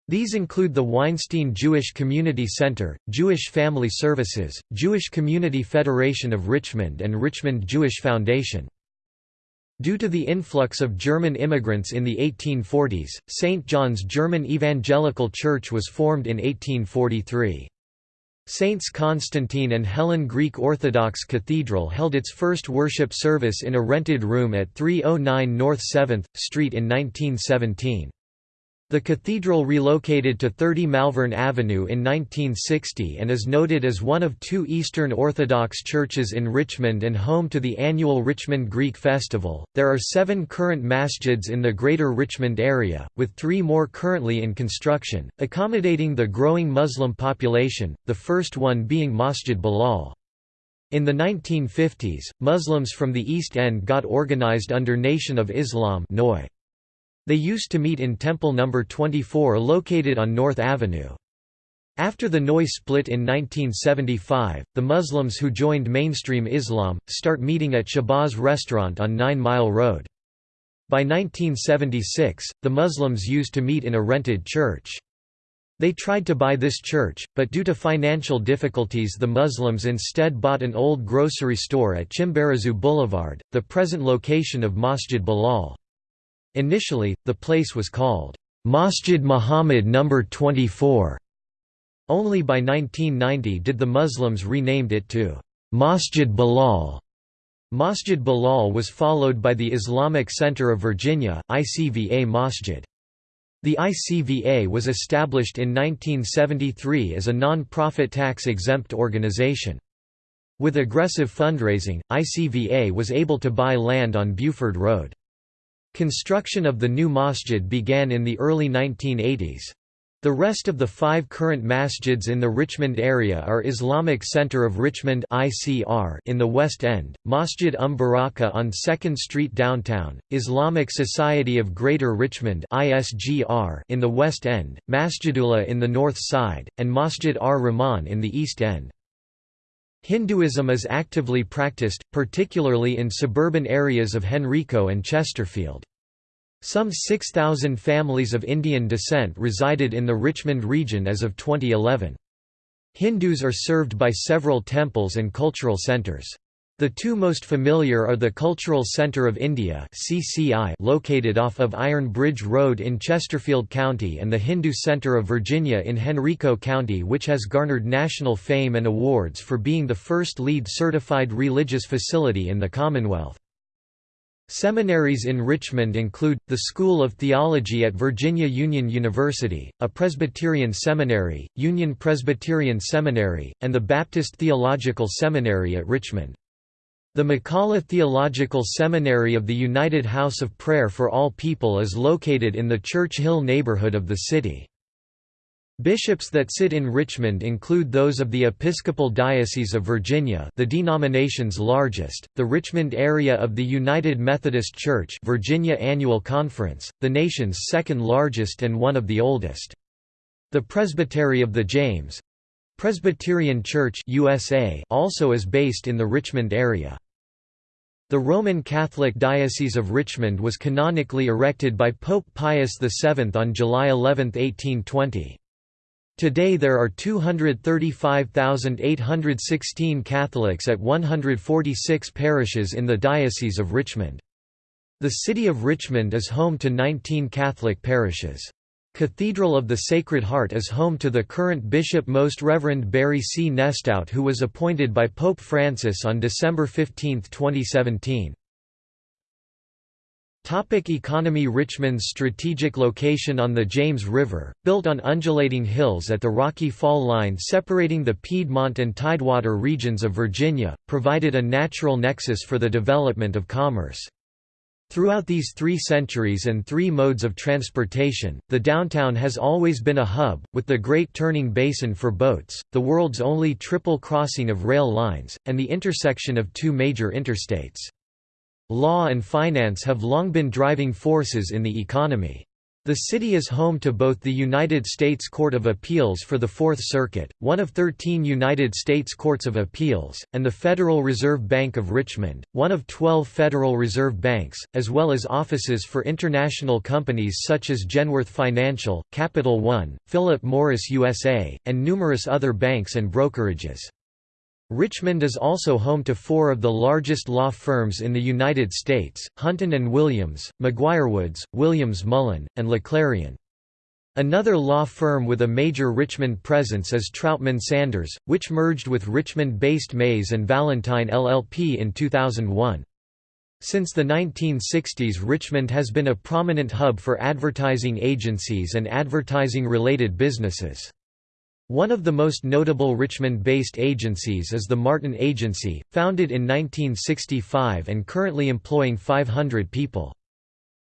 These include the Weinstein Jewish Community Center, Jewish Family Services, Jewish Community Federation of Richmond and Richmond Jewish Foundation. Due to the influx of German immigrants in the 1840s, St. John's German Evangelical Church was formed in 1843. Saints Constantine and Helen Greek Orthodox Cathedral held its first worship service in a rented room at 309 North 7th Street in 1917. The cathedral relocated to 30 Malvern Avenue in 1960 and is noted as one of two Eastern Orthodox churches in Richmond and home to the annual Richmond Greek Festival. There are seven current masjids in the Greater Richmond area, with three more currently in construction, accommodating the growing Muslim population, the first one being Masjid Bilal. In the 1950s, Muslims from the East End got organized under Nation of Islam (NOI). They used to meet in Temple No. 24 located on North Avenue. After the NOI split in 1975, the Muslims who joined mainstream Islam, start meeting at Shabazz restaurant on Nine Mile Road. By 1976, the Muslims used to meet in a rented church. They tried to buy this church, but due to financial difficulties the Muslims instead bought an old grocery store at Chimborazo Boulevard, the present location of Masjid Bilal. Initially, the place was called Masjid Muhammad No. 24. Only by 1990 did the Muslims renamed it to Masjid Bilal. Masjid Bilal was followed by the Islamic Center of Virginia, ICVA Masjid. The ICVA was established in 1973 as a non-profit tax-exempt organization. With aggressive fundraising, ICVA was able to buy land on Buford Road. Construction of the new masjid began in the early 1980s. The rest of the five current masjids in the Richmond area are Islamic Center of Richmond in the West End, Masjid Um Baraka on 2nd Street downtown, Islamic Society of Greater Richmond in the West End, Masjidullah in the North Side, and Masjid ar-Rahman in the East End. Hinduism is actively practiced, particularly in suburban areas of Henrico and Chesterfield. Some 6,000 families of Indian descent resided in the Richmond region as of 2011. Hindus are served by several temples and cultural centres. The two most familiar are the Cultural Centre of India (CCI) located off of Iron Bridge Road in Chesterfield County and the Hindu Centre of Virginia in Henrico County which has garnered national fame and awards for being the first LEED certified religious facility in the Commonwealth. Seminaries in Richmond include, the School of Theology at Virginia Union University, a Presbyterian seminary, Union Presbyterian Seminary, and the Baptist Theological Seminary at Richmond. The McCollough Theological Seminary of the United House of Prayer for All People is located in the Church Hill neighborhood of the city. Bishops that sit in Richmond include those of the Episcopal Diocese of Virginia the denomination's largest, the Richmond area of the United Methodist Church Virginia Annual Conference, the nation's second largest and one of the oldest. The Presbytery of the James Presbyterian Church USA also is based in the Richmond area. The Roman Catholic Diocese of Richmond was canonically erected by Pope Pius VII on July 11, 1820. Today there are 235,816 Catholics at 146 parishes in the Diocese of Richmond. The city of Richmond is home to 19 Catholic parishes. Cathedral of the Sacred Heart is home to the current Bishop Most Reverend Barry C. Nestout who was appointed by Pope Francis on December 15, 2017. Topic economy Richmond's strategic location on the James River, built on undulating hills at the Rocky Fall line separating the Piedmont and Tidewater regions of Virginia, provided a natural nexus for the development of commerce. Throughout these three centuries and three modes of transportation, the downtown has always been a hub, with the Great Turning Basin for boats, the world's only triple crossing of rail lines, and the intersection of two major interstates. Law and finance have long been driving forces in the economy. The city is home to both the United States Court of Appeals for the Fourth Circuit, one of 13 United States Courts of Appeals, and the Federal Reserve Bank of Richmond, one of 12 Federal Reserve Banks, as well as offices for international companies such as Genworth Financial, Capital One, Philip Morris USA, and numerous other banks and brokerages. Richmond is also home to four of the largest law firms in the United States, Hunton & Williams, McGuirewoods, Williams Mullen, and LeClairRyan. Another law firm with a major Richmond presence is Troutman Sanders, which merged with Richmond-based Mays and Valentine LLP in 2001. Since the 1960s Richmond has been a prominent hub for advertising agencies and advertising-related businesses. One of the most notable Richmond-based agencies is the Martin Agency, founded in 1965 and currently employing 500 people.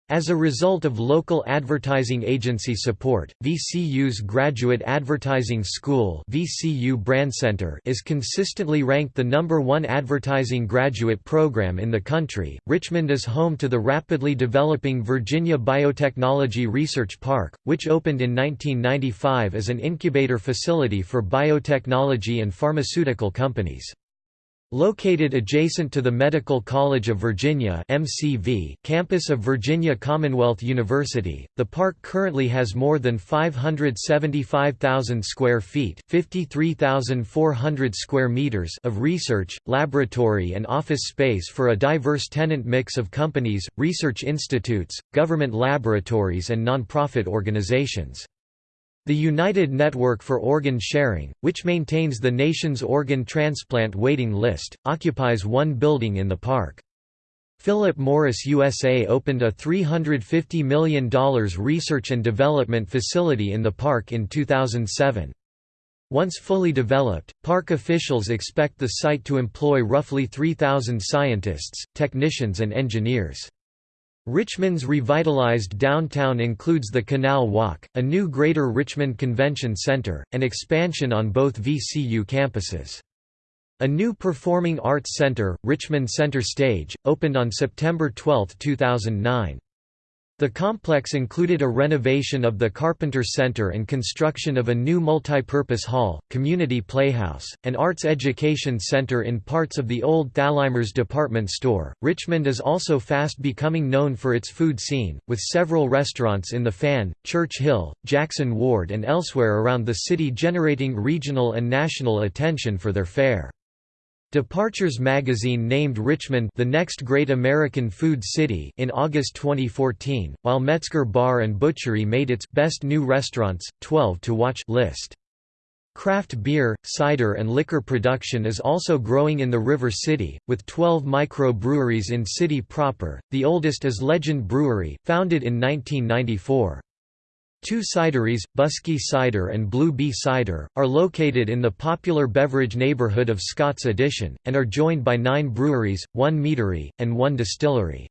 As a result of local advertising agency support, VCU's Graduate Advertising School VCU Brand Center is consistently ranked the number one advertising graduate program in the country. Richmond is home to the rapidly developing Virginia Biotechnology Research Park, which opened in 1995 as an incubator facility for biotechnology and pharmaceutical companies. Located adjacent to the Medical College of Virginia MCV campus of Virginia Commonwealth University, the park currently has more than 575,000 square feet 53,400 square meters of research, laboratory and office space for a diverse tenant mix of companies, research institutes, government laboratories and nonprofit organizations. The United Network for Organ Sharing, which maintains the nation's organ transplant waiting list, occupies one building in the park. Philip Morris USA opened a $350 million research and development facility in the park in 2007. Once fully developed, park officials expect the site to employ roughly 3,000 scientists, technicians and engineers. Richmond's revitalized downtown includes the Canal Walk, a new Greater Richmond Convention Center, and expansion on both VCU campuses. A new performing arts center, Richmond Center Stage, opened on September 12, 2009. The complex included a renovation of the Carpenter Center and construction of a new multipurpose hall, community playhouse, and arts education center in parts of the old Thalhimer's department store. Richmond is also fast becoming known for its food scene, with several restaurants in the Fan, Church Hill, Jackson Ward, and elsewhere around the city generating regional and national attention for their fare. Departures magazine named Richmond the next great American food city in August 2014, while Metzger Bar and Butchery made its best new restaurants 12 to watch list. Craft beer, cider and liquor production is also growing in the River City, with 12 micro-breweries in city proper, the oldest is Legend Brewery, founded in 1994. Two cideries, Buskey Cider and Blue Bee Cider, are located in the popular beverage neighborhood of Scott's Addition, and are joined by nine breweries, one meadery, and one distillery.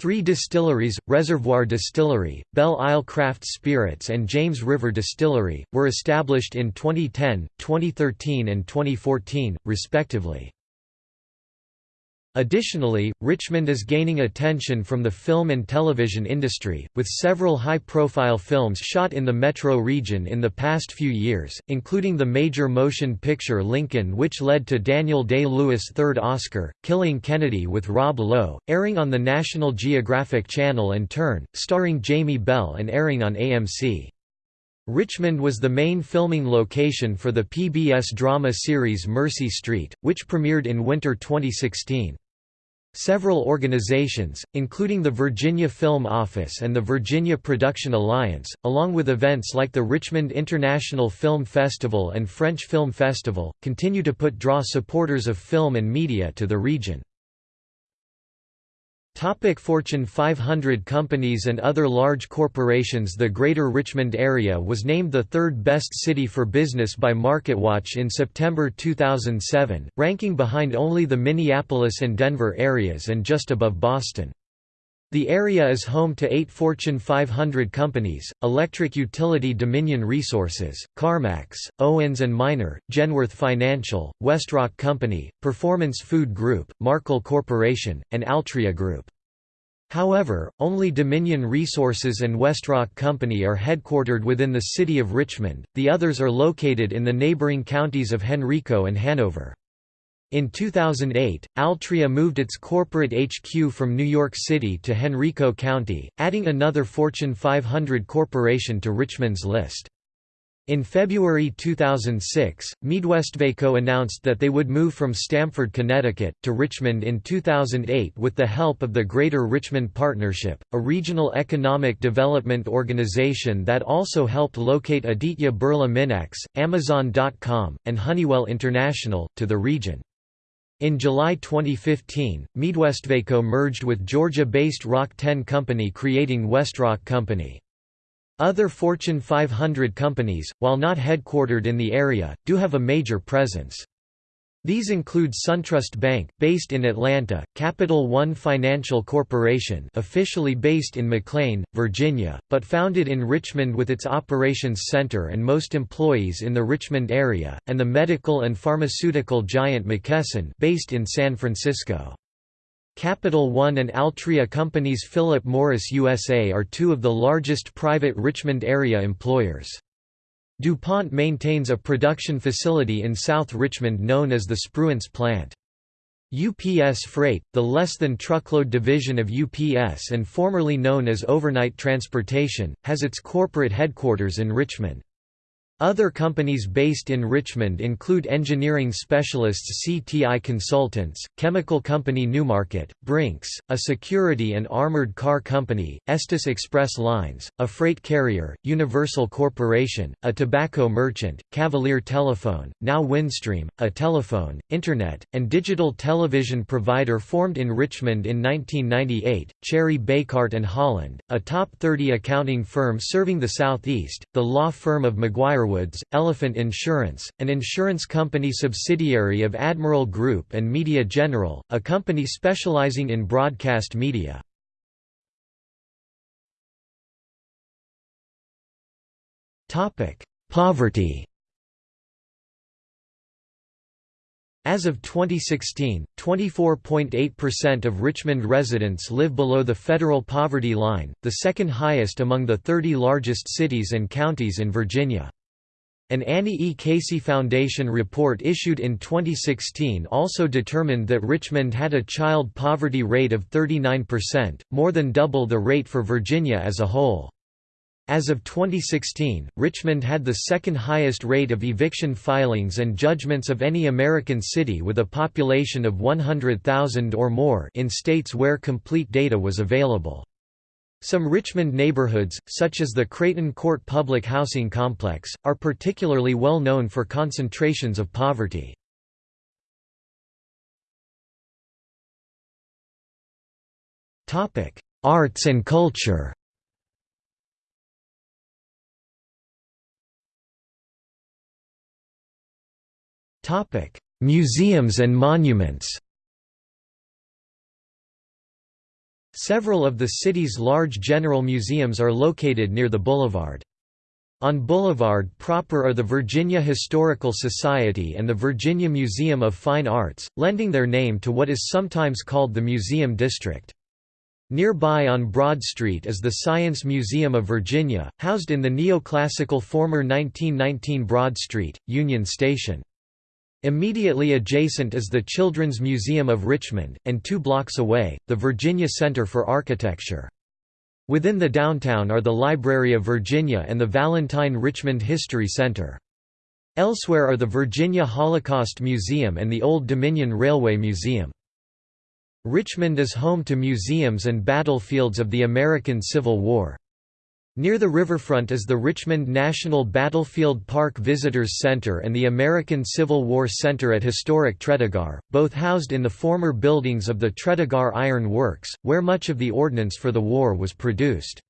Three distilleries, Reservoir Distillery, Belle Isle Craft Spirits and James River Distillery, were established in 2010, 2013 and 2014, respectively. Additionally, Richmond is gaining attention from the film and television industry, with several high-profile films shot in the metro region in the past few years, including the major motion picture Lincoln which led to Daniel Day-Lewis' third Oscar, Killing Kennedy with Rob Lowe, airing on the National Geographic Channel and Turn, starring Jamie Bell and airing on AMC. Richmond was the main filming location for the PBS drama series Mercy Street, which premiered in winter 2016. Several organizations, including the Virginia Film Office and the Virginia Production Alliance, along with events like the Richmond International Film Festival and French Film Festival, continue to put draw supporters of film and media to the region. Topic Fortune 500 companies and other large corporations The Greater Richmond area was named the third best city for business by MarketWatch in September 2007, ranking behind only the Minneapolis and Denver areas and just above Boston. The area is home to eight Fortune 500 companies, electric utility Dominion Resources, CarMax, Owens & Minor, Genworth Financial, Westrock Company, Performance Food Group, Markel Corporation, and Altria Group. However, only Dominion Resources and Westrock Company are headquartered within the city of Richmond, the others are located in the neighboring counties of Henrico and Hanover. In 2008, Altria moved its corporate HQ from New York City to Henrico County, adding another Fortune 500 corporation to Richmond's list. In February 2006, MeadWestvaco announced that they would move from Stamford, Connecticut, to Richmond in 2008 with the help of the Greater Richmond Partnership, a regional economic development organization that also helped locate Aditya Birla Minacs, Amazon.com, and Honeywell International, to the region. In July 2015, MeadWestvaco merged with Georgia-based RockTenn Company creating Westrock Company. Other Fortune 500 companies, while not headquartered in the area, do have a major presence. These include SunTrust Bank, based in Atlanta, Capital One Financial Corporation officially based in McLean, Virginia, but founded in Richmond with its operations center and most employees in the Richmond area, and the medical and pharmaceutical giant McKesson based in San Francisco. Capital One and Altria companies Philip Morris USA are two of the largest private Richmond area employers. DuPont maintains a production facility in South Richmond known as the Spruance plant. UPS Freight, the less-than-truckload division of UPS and formerly known as Overnight Transportation, has its corporate headquarters in Richmond. Other companies based in Richmond include engineering specialists CTI Consultants, chemical company Newmarket, Brinks, a security and armored car company, Estes Express Lines, a freight carrier, Universal Corporation, a tobacco merchant, Cavalier Telephone, now Windstream, a telephone, internet, and digital television provider formed in Richmond in 1998, Cherry Bekaert and Holland, a top 30 accounting firm serving the Southeast, the law firm of McGuire Woods, Elephant Insurance, an insurance company subsidiary of Admiral Group and Media General, a company specializing in broadcast media. Poverty As of 2016, 24.8% of Richmond residents live below the federal poverty line, the second highest among the 30 largest cities and counties in Virginia. An Annie E. Casey Foundation report issued in 2016 also determined that Richmond had a child poverty rate of 39%, more than double the rate for Virginia as a whole. As of 2016, Richmond had the second highest rate of eviction filings and judgments of any American city with a population of 100,000 or more in states where complete data was available. Some Richmond neighborhoods, such as the Creighton Court Public Housing Complex, are particularly well known for concentrations of poverty. Arts and culture Museums and monuments Several of the city's large general museums are located near the boulevard. On Boulevard proper are the Virginia Historical Society and the Virginia Museum of Fine Arts, lending their name to what is sometimes called the Museum District. Nearby on Broad Street is the Science Museum of Virginia, housed in the neoclassical former 1919 Broad Street, Union Station. Immediately adjacent is the Children's Museum of Richmond, and two blocks away, the Virginia Center for Architecture. Within the downtown are the Library of Virginia and the Valentine Richmond History Center. Elsewhere are the Virginia Holocaust Museum and the Old Dominion Railway Museum. Richmond is home to museums and battlefields of the American Civil War. Near the riverfront is the Richmond National Battlefield Park Visitors Center and the American Civil War Center at historic Tredegar, both housed in the former buildings of the Tredegar Iron Works, where much of the ordnance for the war was produced.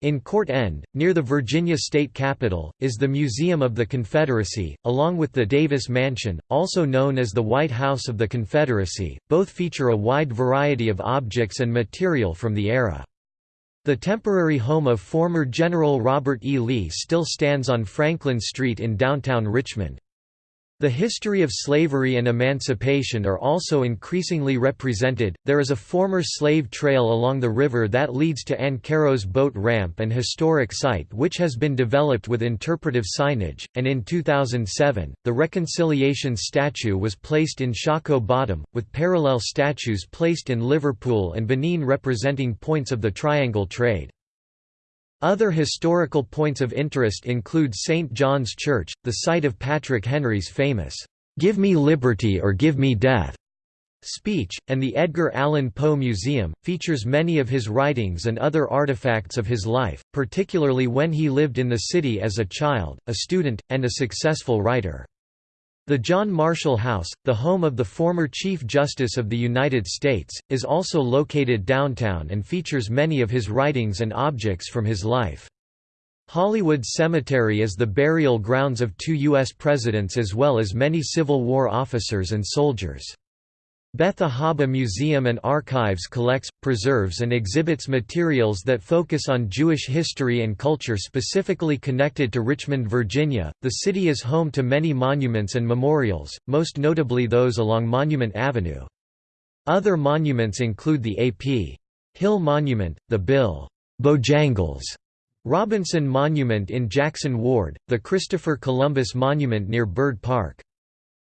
In Court End, near the Virginia state capitol, is the Museum of the Confederacy, along with the Davis Mansion, also known as the White House of the Confederacy. Both feature a wide variety of objects and material from the era. The temporary home of former General Robert E. Lee still stands on Franklin Street in downtown Richmond. The history of slavery and emancipation are also increasingly represented. There is a former slave trail along the river that leads to Ancarrow's boat ramp and historic site which has been developed with interpretive signage, and in 2007, the Reconciliation statue was placed in Shockoe Bottom, with parallel statues placed in Liverpool and Benin representing points of the Triangle Trade. Other historical points of interest include St. John's Church, the site of Patrick Henry's famous, "'Give me liberty or give me death' speech, and the Edgar Allan Poe Museum, features many of his writings and other artifacts of his life, particularly when he lived in the city as a child, a student, and a successful writer. The John Marshall House, the home of the former Chief Justice of the United States, is also located downtown and features many of his writings and objects from his life. Hollywood Cemetery is the burial grounds of two U.S. presidents as well as many Civil War officers and soldiers. Beth Ahaba Museum and Archives collects, preserves and exhibits materials that focus on Jewish history and culture specifically connected to Richmond, Virginia. The city is home to many monuments and memorials, most notably those along Monument Avenue. Other monuments include the A.P. Hill Monument, the Bill Bojangles Robinson Monument in Jackson Ward, the Christopher Columbus Monument near Byrd Park.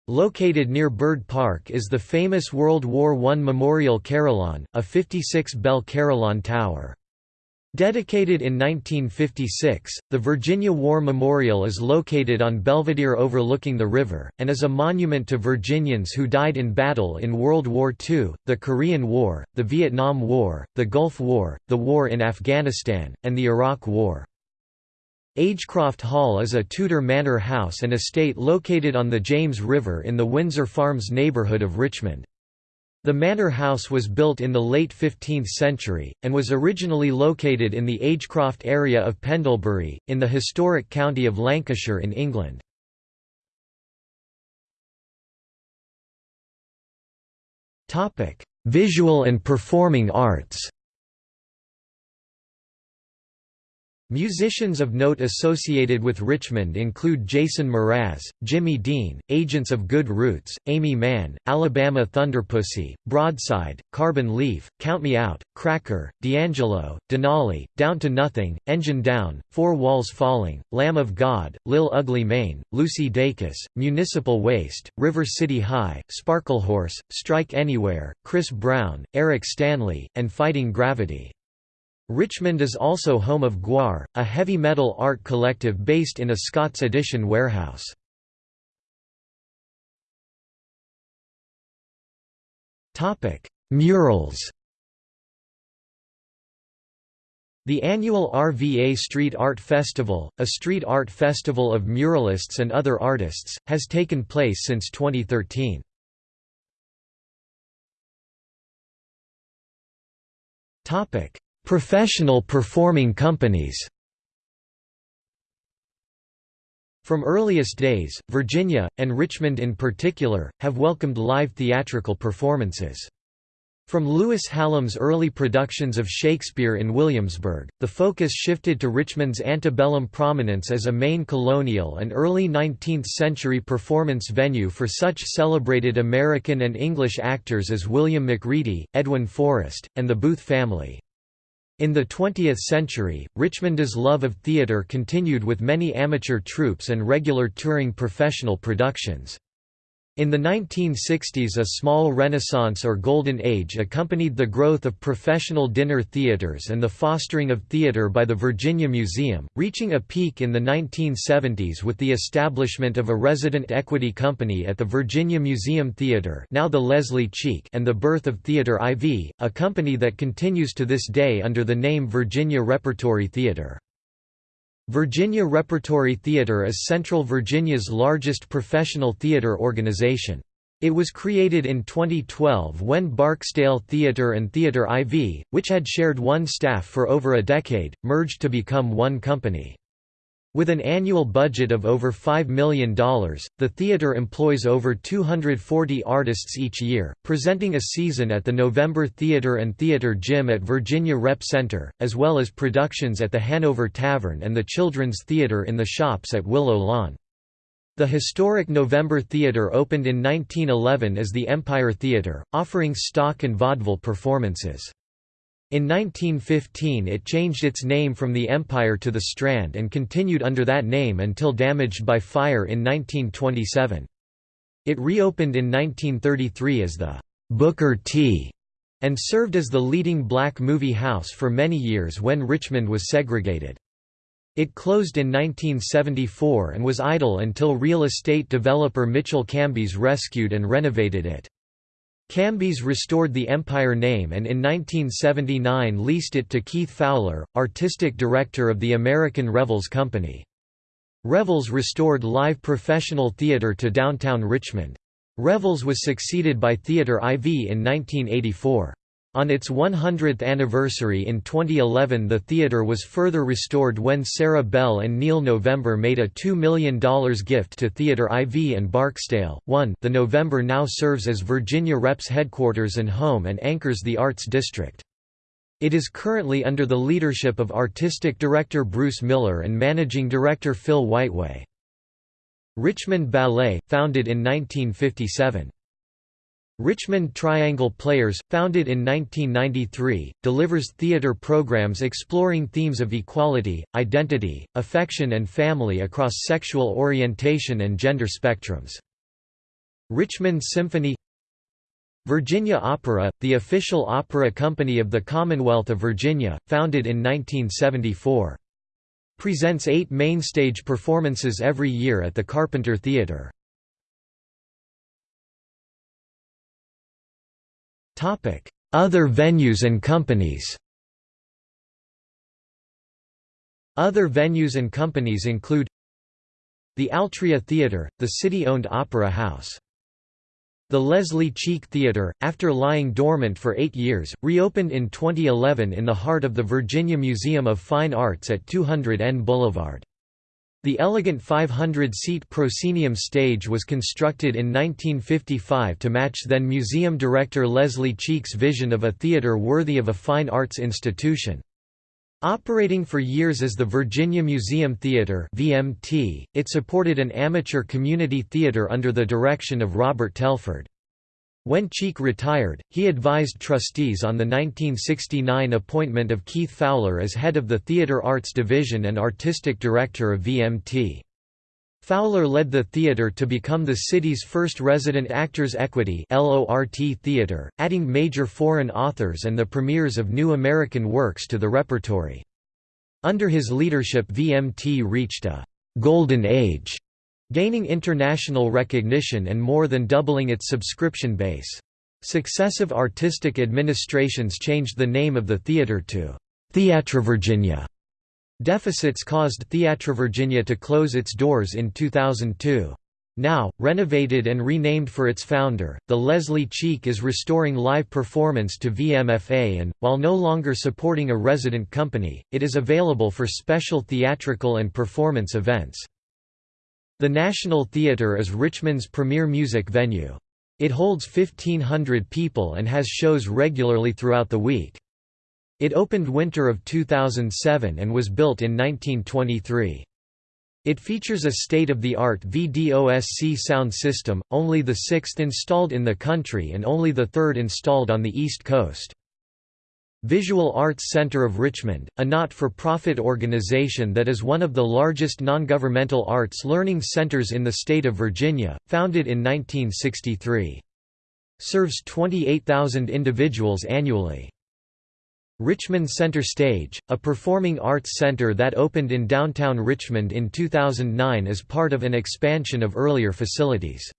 Located near Byrd Park is the famous World War I Memorial Carillon, a 56-bell carillon tower. Dedicated in 1956, the Virginia War Memorial is located on Belvidere overlooking the river, and is a monument to Virginians who died in battle in World War II, the Korean War, the Vietnam War, the Gulf War, the war in Afghanistan, and the Iraq War. Agecroft Hall is a Tudor manor house and estate located on the James River in the Windsor Farms neighborhood of Richmond. The manor house was built in the late 15th century, and was originally located in the Agecroft area of Pendlebury, in the historic county of Lancashire in England. Visual and performing arts Musicians of note associated with Richmond include Jason Mraz, Jimmy Dean, Agents of Good Roots, Aimee Mann, Alabama Thunderpussy, Broadside, Carbon Leaf, Count Me Out, Cracker, D'Angelo, Denali, Down to Nothing, Engine Down, Four Walls Falling, Lamb of God, Lil Ugly Mane, Lucy Dacus, Municipal Waste, River City High, Sparklehorse, Strike Anywhere, Chris Brown, Eric Stanley, and Fighting Gravity. Richmond is also home of Gwar, a heavy metal art collective based in a Scott's Addition warehouse. Murals The annual RVA Street Art Festival, a street art festival of muralists and other artists, has taken place since 2013. Professional performing companies From earliest days, Virginia, and Richmond in particular, have welcomed live theatrical performances. From Lewis Hallam's early productions of Shakespeare in Williamsburg, the focus shifted to Richmond's antebellum prominence as a main colonial and early 19th-century performance venue for such celebrated American and English actors as William Macready, Edwin Forrest, and the Booth family. In the 20th century, Richmond's love of theatre continued with many amateur troupes and regular touring professional productions. In the 1960s a small renaissance or golden age accompanied the growth of professional dinner theaters and the fostering of theater by the Virginia Museum, reaching a peak in the 1970s with the establishment of a resident equity company at the Virginia Museum Theater now the Leslie Cheek and the birth of Theater IV, a company that continues to this day under the name Virginia Repertory Theater. Virginia Repertory Theatre is Central Virginia's largest professional theatre organization. It was created in 2012 when Barksdale Theatre and Theatre IV, which had shared one staff for over a decade, merged to become one company. With an annual budget of over $5 million, the theater employs over 240 artists each year, presenting a season at the November Theater and Theater Gym at Virginia Rep Center, as well as productions at the Hanover Tavern and the Children's Theater in the Shops at Willow Lawn. The historic November Theater opened in 1911 as the Empire Theater, offering stock and vaudeville performances. In 1915 it changed its name from the Empire to the Strand and continued under that name until damaged by fire in 1927. It reopened in 1933 as the Booker T and served as the leading black movie house for many years when Richmond was segregated. It closed in 1974 and was idle until real estate developer Mitchell Kambis rescued and renovated it. Kambis restored the Empire name and in 1979 leased it to Keith Fowler, artistic director of the American Revels Company. Revels restored live professional theater to downtown Richmond. Revels was succeeded by Theater IV in 1984. On its 100th anniversary in 2011 the theatre was further restored when Sara Belle and Neil November made a $2 million gift to Theatre IV and Barksdale. 1 The November now serves as Virginia Rep's headquarters and home and anchors the Arts District. It is currently under the leadership of Artistic Director Bruce Miller and Managing Director Phil Whiteway. Richmond Ballet, founded in 1957. Richmond Triangle Players, founded in 1993, delivers theater programs exploring themes of equality, identity, affection and family across sexual orientation and gender spectrums. Richmond Symphony Virginia Opera, the official opera company of the Commonwealth of Virginia, founded in 1974. Presents eight mainstage performances every year at the Carpenter Theatre. Other venues and companies Other venues and companies include The Altria Theatre, the city-owned opera house. The Leslie Cheek Theatre, after lying dormant for eight years, reopened in 2011 in the heart of the Virginia Museum of Fine Arts at 200 N Boulevard. The elegant 500-seat proscenium stage was constructed in 1955 to match then museum director Leslie Cheek's vision of a theater worthy of a fine arts institution. Operating for years as the Virginia Museum Theater (VMT), it supported an amateur community theater under the direction of Robert Telford. When Cheek retired, he advised trustees on the 1969 appointment of Keith Fowler as head of the Theatre Arts Division and artistic director of VMT. Fowler led the theatre to become the city's first resident Actors Equity theatre, adding major foreign authors and the premieres of new American works to the repertory. Under his leadership VMT reached a «golden age» gaining international recognition and more than doubling its subscription base. Successive artistic administrations changed the name of the theatre to TheatreVirginia deficits caused TheatreVirginia to close its doors in 2002. Now, renovated and renamed for its founder, the Leslie Cheek is restoring live performance to VMFA and, while no longer supporting a resident company, it is available for special theatrical and performance events. The National Theatre is Richmond's premier music venue. It holds 1,500 people and has shows regularly throughout the week. It opened winter of 2007 and was built in 1923. It features a state-of-the-art VDOSC sound system, only the sixth installed in the country and only the third installed on the East Coast. Visual Arts Center of Richmond, a not-for-profit organization that is one of the largest non-governmental arts learning centers in the state of Virginia, founded in 1963. Serves 28,000 individuals annually. Richmond Center Stage, a performing arts center that opened in downtown Richmond in 2009 as part of an expansion of earlier facilities.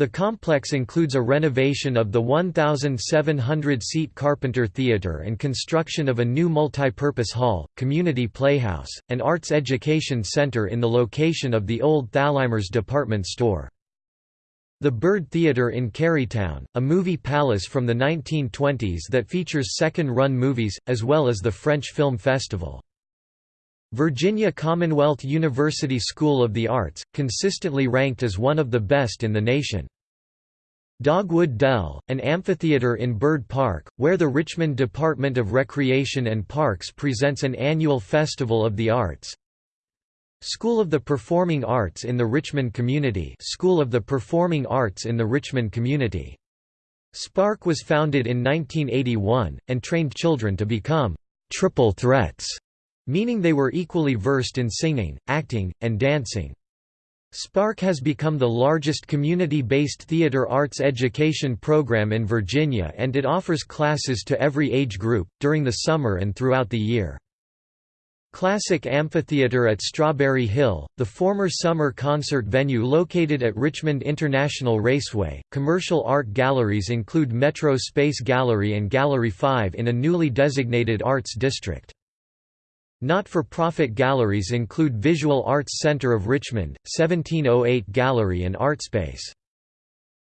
The complex includes a renovation of the 1,700-seat Carpenter Theatre and construction of a new multi-purpose hall, community playhouse, and arts education center in the location of the old Thalhimer's department store. The Byrd Theatre in Carytown, a movie palace from the 1920s that features second-run movies, as well as the French Film Festival. Virginia Commonwealth University School of the Arts, consistently ranked as one of the best in the nation. Dogwood Dell, an amphitheater in Byrd Park, where the Richmond Department of Recreation and Parks presents an annual Festival of the Arts. School of the Performing Arts in the Richmond Community School of the Performing Arts in the Richmond Community. SPARC was founded in 1981, and trained children to become «triple threats», meaning they were equally versed in singing, acting, and dancing. SPARC has become the largest community-based theater arts education program in Virginia and it offers classes to every age group, during the summer and throughout the year. Classic Amphitheater at Strawberry Hill, the former summer concert venue located at Richmond International Raceway. Commercial art galleries include Metro Space Gallery and Gallery 5 in a newly designated arts district. Not-for-profit galleries include Visual Arts Center of Richmond, 1708 Gallery and Artspace.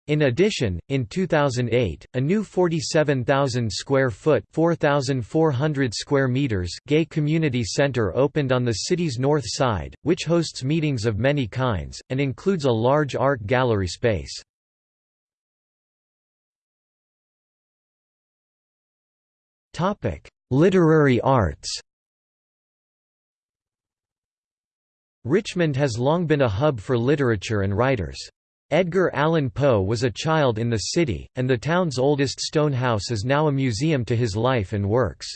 In addition, in 2008, a new 47,000 square foot (4,400 square meters) gay community center opened on the city's north side, which hosts meetings of many kinds and includes a large art gallery space. Topic: Literary arts. Richmond has long been a hub for literature and writers. Edgar Allan Poe was a child in the city, and the town's oldest stone house is now a museum to his life and works.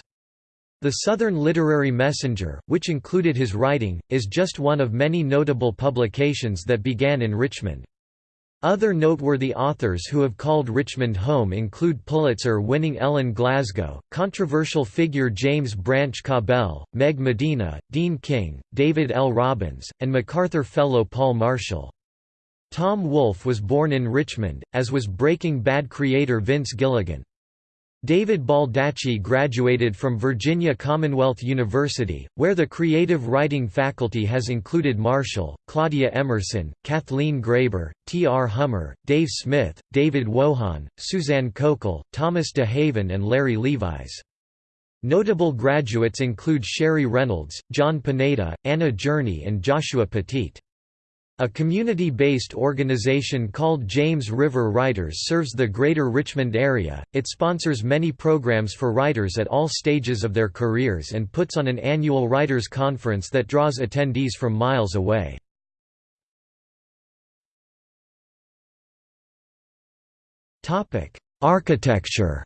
The Southern Literary Messenger, which included his writing, is just one of many notable publications that began in Richmond. Other noteworthy authors who have called Richmond home include Pulitzer-winning Ellen Glasgow, controversial figure James Branch Cabell, Meg Medina, Dean King, David L. Robbins, and MacArthur Fellow Paule Marshall. Tom Wolfe was born in Richmond, as was Breaking Bad creator Vince Gilligan. David Baldacci graduated from Virginia Commonwealth University, where the creative writing faculty has included Marshall, Claudia Emerson, Kathleen Graber, T. R. Hummer, Dave Smith, David Wojahn, Susann Cokal, Thomas De Haven and Larry Levis. Notable graduates include Sheri Reynolds, Jon Pineda, Anna Journey and Joshua Petit. A community-based organization called James River Writers serves the greater Richmond area. It sponsors many programs for writers at all stages of their careers and puts on an annual writers conference that draws attendees from miles away. Architecture.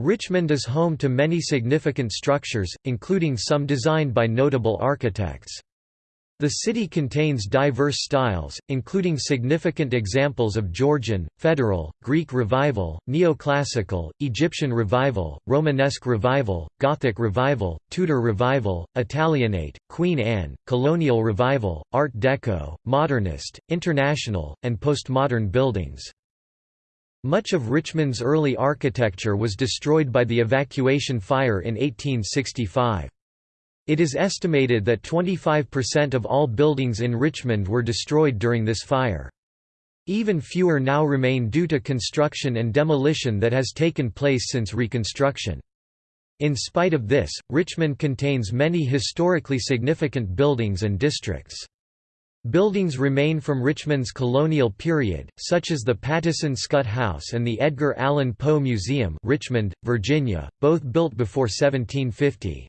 Richmond is home to many significant structures, including some designed by notable architects. The city contains diverse styles, including significant examples of Georgian, Federal, Greek Revival, Neoclassical, Egyptian Revival, Romanesque Revival, Gothic Revival, Tudor Revival, Italianate, Queen Anne, Colonial Revival, Art Deco, Modernist, International, and Postmodern buildings. Much of Richmond's early architecture was destroyed by the evacuation fire in 1865. It is estimated that 25% of all buildings in Richmond were destroyed during this fire. Even fewer now remain due to construction and demolition that has taken place since Reconstruction. In spite of this, Richmond contains many historically significant buildings and districts. Buildings remain from Richmond's colonial period, such as the Pattison Scutt House and the Edgar Allan Poe Museum Richmond, Virginia, both built before 1750.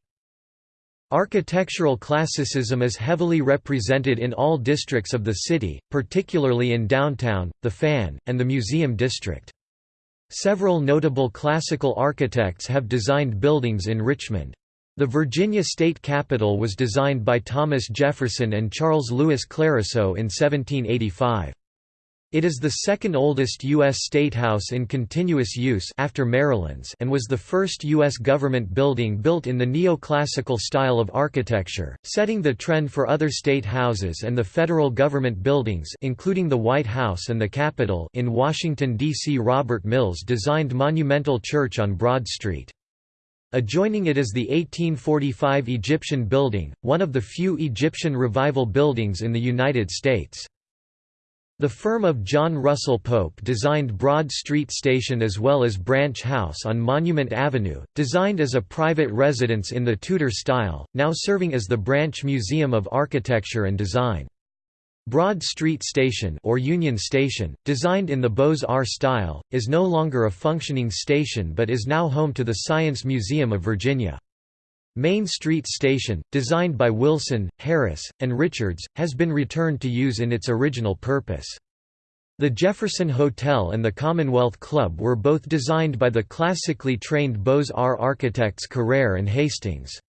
Architectural classicism is heavily represented in all districts of the city, particularly in downtown, the Fan, and the Museum District. Several notable classical architects have designed buildings in Richmond. The Virginia state capitol was designed by Thomas Jefferson and Charles Louis Clérisseau in 1785. It is the second oldest U.S. statehouse in continuous use after Maryland's and was the first U.S. government building built in the neoclassical style of architecture, setting the trend for other state houses and the federal government buildings including the White House and the Capitol in Washington, D.C. Robert Mills designed Monumental Church on Broad Street. Adjoining it is the 1845 Egyptian Building, one of the few Egyptian Revival buildings in the United States. The firm of John Russell Pope designed Broad Street Station as well as Branch House on Monument Avenue, designed as a private residence in the Tudor style, now serving as the Branch Museum of Architecture and Design. Broad Street Station or Union Station, designed in the Beaux-Arts style, is no longer a functioning station but is now home to the Science Museum of Virginia. Main Street Station, designed by Wilson, Harris, and Richards, has been returned to use in its original purpose. The Jefferson Hotel and the Commonwealth Club were both designed by the classically trained Beaux-Arts architects Carrere and Hastings.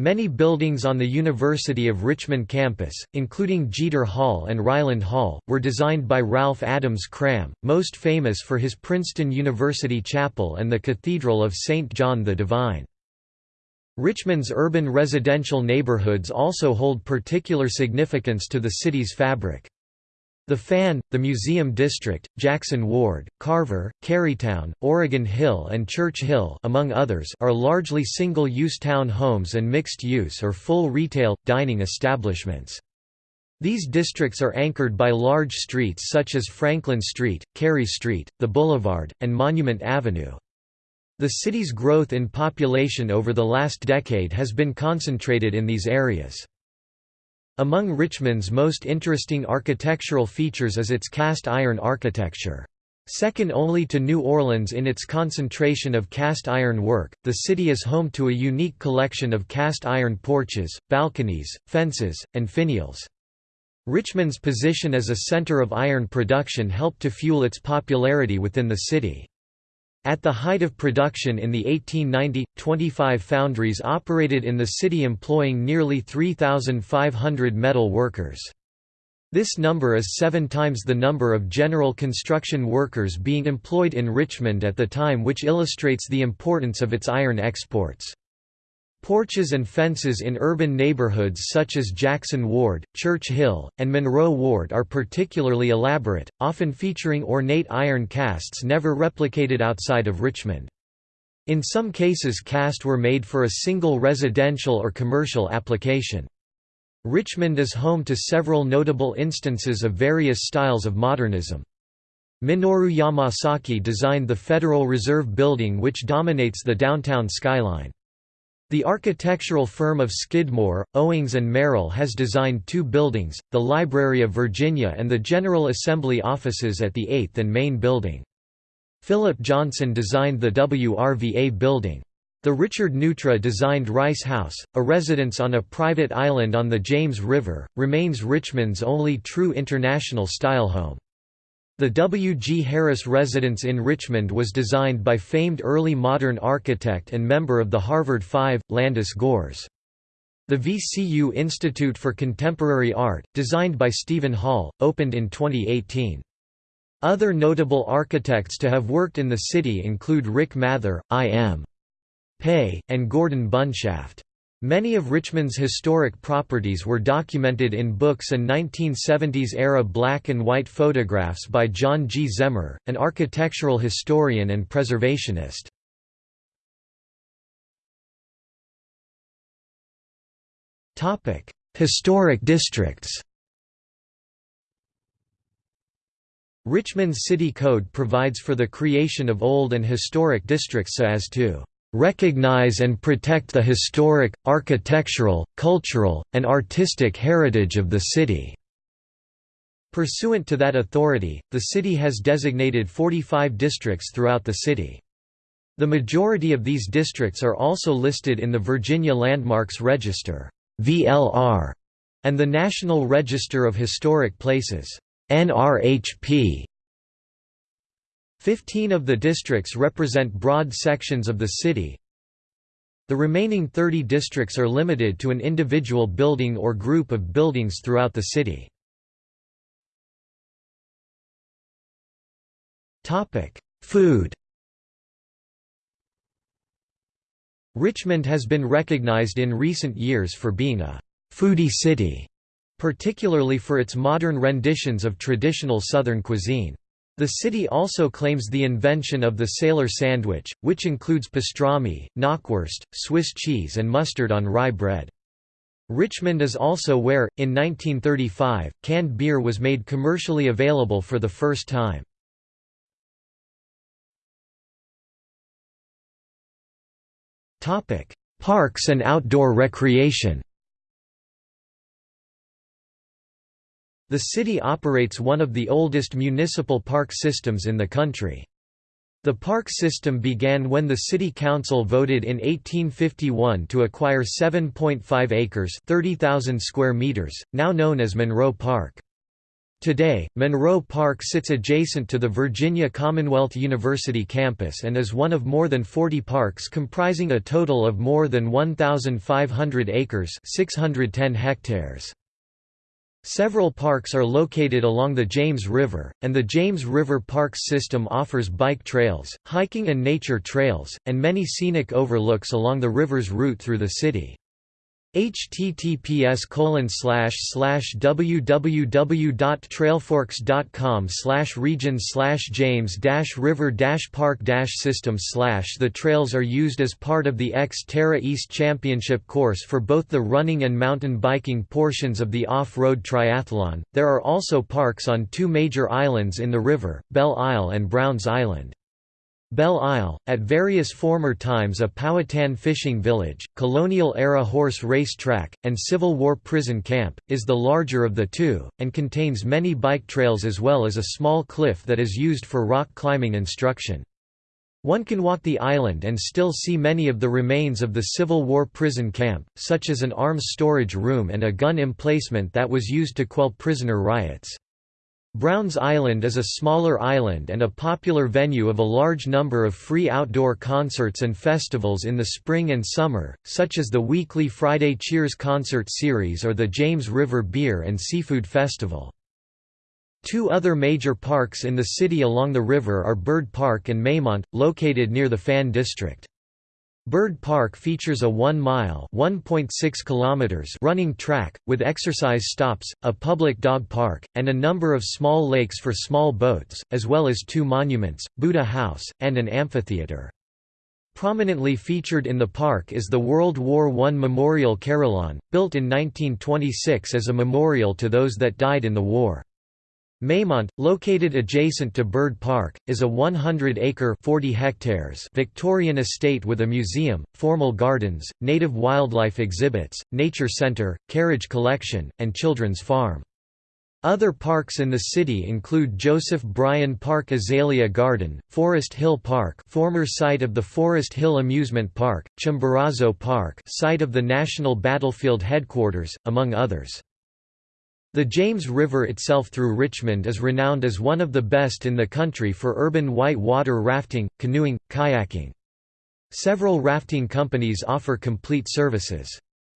Many buildings on the University of Richmond campus, including Jeter Hall and Ryland Hall, were designed by Ralph Adams Cram, most famous for his Princeton University Chapel and the Cathedral of St. John the Divine. Richmond's urban residential neighborhoods also hold particular significance to the city's fabric. The Fan, the Museum District, Jackson Ward, Carver, Carytown, Oregon Hill and Church Hill among others are largely single-use town homes and mixed-use or full retail, dining establishments. These districts are anchored by large streets such as Franklin Street, Carey Street, the Boulevard, and Monument Avenue. The city's growth in population over the last decade has been concentrated in these areas. Among Richmond's most interesting architectural features is its cast iron architecture. Second only to New Orleans in its concentration of cast iron work, the city is home to a unique collection of cast iron porches, balconies, fences, and finials. Richmond's position as a center of iron production helped to fuel its popularity within the city. At the height of production in the 1890, 25 foundries operated in the city employing nearly 3,500 metal workers. This number is seven times the number of general construction workers being employed in Richmond at the time which illustrates the importance of its iron exports. Porches and fences in urban neighborhoods such as Jackson Ward, Church Hill, and Monroe Ward are particularly elaborate, often featuring ornate iron casts never replicated outside of Richmond. In some cases cast were made for a single residential or commercial application. Richmond is home to several notable instances of various styles of modernism. Minoru Yamasaki designed the Federal Reserve Building which dominates the downtown skyline. The architectural firm of Skidmore, Owings and Merrill has designed two buildings, the Library of Virginia and the General Assembly offices at the 8th and Main Building. Philip Johnson designed the WRVA building. The Richard Neutra designed Rice House, a residence on a private island on the James River, remains Richmond's only true international-style home. The W. G. Harris residence in Richmond was designed by famed early modern architect and member of the Harvard Five, Landis Gores. The VCU Institute for Contemporary Art, designed by Steven Holl, opened in 2018. Other notable architects to have worked in the city include Rick Mather, I.M. Pei, and Gordon Bunshaft. Many of Richmond's historic properties were documented in books and 1970s-era black and white photographs by John G. Zehmer, an architectural historian and preservationist. Historic districts Richmond's city code provides for the creation of old and historic districts so as to recognize and protect the historic, architectural, cultural, and artistic heritage of the city." Pursuant to that authority, the city has designated 45 districts throughout the city. The majority of these districts are also listed in the Virginia Landmarks Register (VLR) and the National Register of Historic Places (NRHP). Fifteen of the districts represent broad sections of the city. The remaining 30 districts are limited to an individual building or group of buildings throughout the city. Food Richmond has been recognized in recent years for being a «foodie city», particularly for its modern renditions of traditional Southern cuisine. The city also claims the invention of the sailor sandwich, which includes pastrami, knockwurst, Swiss cheese and mustard on rye bread. Richmond is also where, in 1935, canned beer was made commercially available for the first time. Parks and outdoor recreation The city operates one of the oldest municipal park systems in the country. The park system began when the city council voted in 1851 to acquire 7.5 acres 30,000 square meters, now known as Monroe Park. Today, Monroe Park sits adjacent to the Virginia Commonwealth University campus and is one of more than 40 parks comprising a total of more than 1,500 acres 610 hectares. Several parks are located along the James River, and the James River Parks system offers bike trails, hiking and nature trails, and many scenic overlooks along the river's route through the city https www.trailforks.com region james river park system the trails are used as part of the X-Terra East Championship course for both the running and mountain biking portions of the off-road triathlon. There are also parks on two major islands in the river, Belle Isle and Browns Island. Belle Isle, at various former times a Powhatan fishing village, colonial-era horse race track, and Civil War prison camp, is the larger of the two, and contains many bike trails as well as a small cliff that is used for rock climbing instruction. One can walk the island and still see many of the remains of the Civil War prison camp, such as an arms storage room and a gun emplacement that was used to quell prisoner riots. Browns Island is a smaller island and a popular venue of a large number of free outdoor concerts and festivals in the spring and summer, such as the weekly Friday Cheers concert series or the James River Beer and Seafood Festival. Two other major parks in the city along the river are Byrd Park and Maymont, located near the Fan District. Byrd Park features a 1-mile running track, with exercise stops, a public dog park, and a number of small lakes for small boats, as well as two monuments, Buddha House, and an amphitheater. Prominently featured in the park is the World War I Memorial Carillon, built in 1926 as a memorial to those that died in the war. Maymont, located adjacent to Byrd Park, is a 100-acre (40 hectares) Victorian estate with a museum, formal gardens, native wildlife exhibits, nature center, carriage collection, and children's farm. Other parks in the city include Joseph Bryan Park Azalea Garden, Forest Hill Park former site of the Forest Hill Amusement Park, Chimborazo Park site of the National Battlefield Headquarters, among others. The James River itself through Richmond is renowned as one of the best in the country for urban white water rafting, canoeing, kayaking. Several rafting companies offer complete services.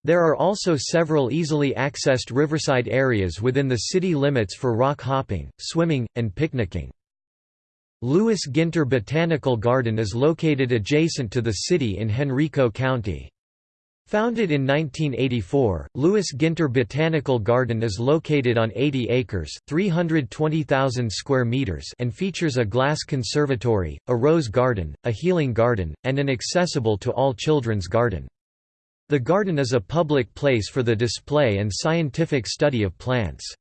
There are also several easily accessed riverside areas within the city limits for rock hopping, swimming, and picnicking. Lewis Ginter Botanical Garden is located adjacent to the city in Henrico County. Founded in 1984, Lewis Ginter Botanical Garden is located on 80 acres (320,000 square meters) and features a glass conservatory, a rose garden, a healing garden, and an accessible to all children's garden. The garden is a public place for the display and scientific study of plants.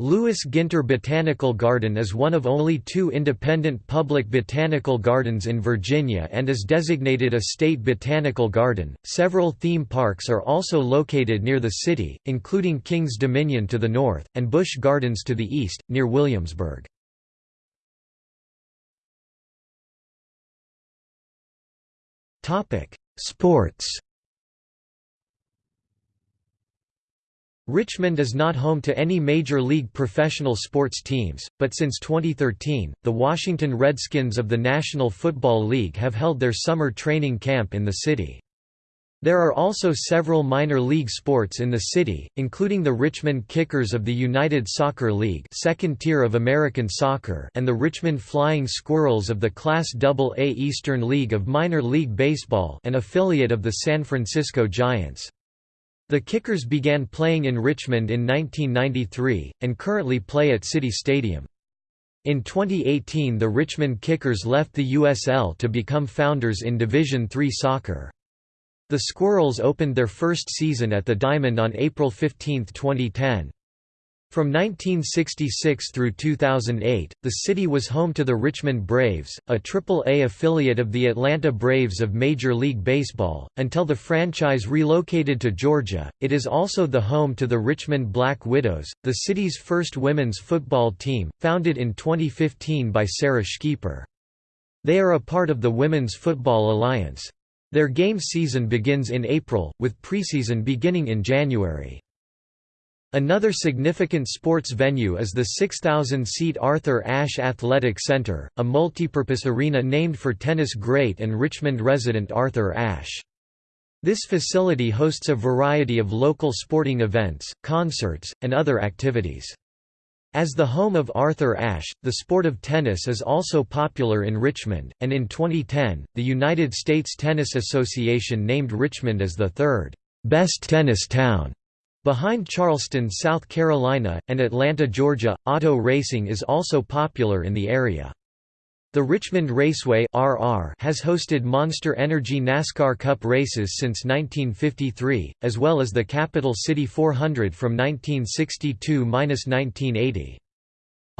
Lewis Ginter Botanical Garden is one of only two independent public botanical gardens in Virginia and is designated a state botanical garden. Several theme parks are also located near the city, including King's Dominion to the north, and Busch Gardens to the east, near Williamsburg. Sports Richmond is not home to any major league professional sports teams, but since 2013, the Washington Redskins of the National Football League have held their summer training camp in the city. There are also several minor league sports in the city, including the Richmond Kickers of the United Soccer League second tier of American soccer and the Richmond Flying Squirrels of the Class AA Eastern League of Minor League Baseball an affiliate of the San Francisco Giants. The Kickers began playing in Richmond in 1993, and currently play at City Stadium. In 2018 the Richmond Kickers left the USL to become founders in Division III soccer. The Squirrels opened their first season at the Diamond on April 15, 2010. From 1966 through 2008, the city was home to the Richmond Braves, a Triple-A affiliate of the Atlanta Braves of Major League Baseball. Until the franchise relocated to Georgia, it is also the home to the Richmond Black Widows, the city's first women's football team, founded in 2015 by Sarah Schieper. They are a part of the Women's Football Alliance. Their game season begins in April, with preseason beginning in January. Another significant sports venue is the 6,000-seat Arthur Ashe Athletic Center, a multipurpose arena named for tennis great and Richmond resident Arthur Ashe. This facility hosts a variety of local sporting events, concerts, and other activities. As the home of Arthur Ashe, the sport of tennis is also popular in Richmond, and in 2010, the United States Tennis Association named Richmond as the third best tennis town Behind Charleston, South Carolina, and Atlanta, Georgia, auto racing is also popular in the area. The Richmond Raceway (RR) has hosted Monster Energy NASCAR Cup races since 1953, as well as the Capital City 400 from 1962–1980.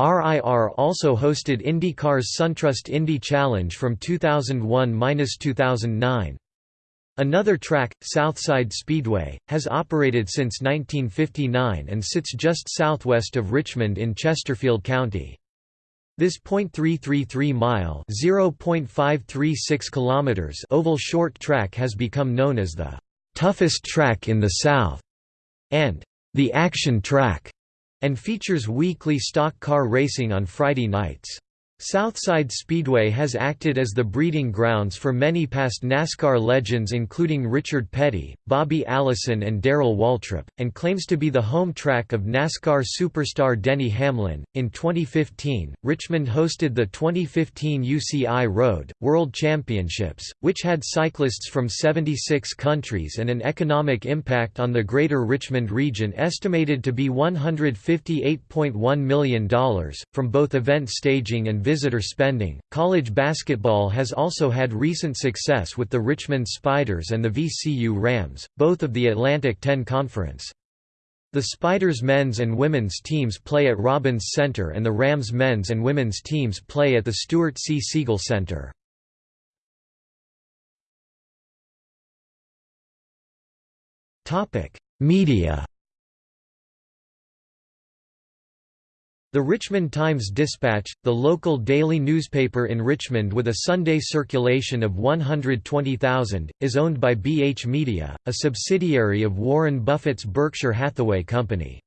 RIR also hosted IndyCar's SunTrust Indy Challenge from 2001–2009. Another track, Southside Speedway, has operated since 1959 and sits just southwest of Richmond in Chesterfield County. This .333-mile (0.536 kilometers) oval short track has become known as the toughest track in the South and the action track, and features weekly stock car racing on Friday nights. Southside Speedway has acted as the breeding grounds for many past NASCAR legends including Richard Petty, Bobby Allison and Darrell Waltrip, and claims to be the home track of NASCAR superstar Denny Hamlin. In 2015, Richmond hosted the 2015 UCI Road World Championships, which had cyclists from 76 countries and an economic impact on the greater Richmond region estimated to be $158.1 million, from both event staging and visitor spending. College basketball has also had recent success with the Richmond Spiders and the VCU Rams, both of the Atlantic 10 Conference. The Spiders men's and women's teams play at Robins Center and the Rams men's and women's teams play at the Stuart C. Siegel Center. Media The Richmond Times-Dispatch, the local daily newspaper in Richmond with a Sunday circulation of 120,000, is owned by BH Media, a subsidiary of Warren Buffett's Berkshire Hathaway Company.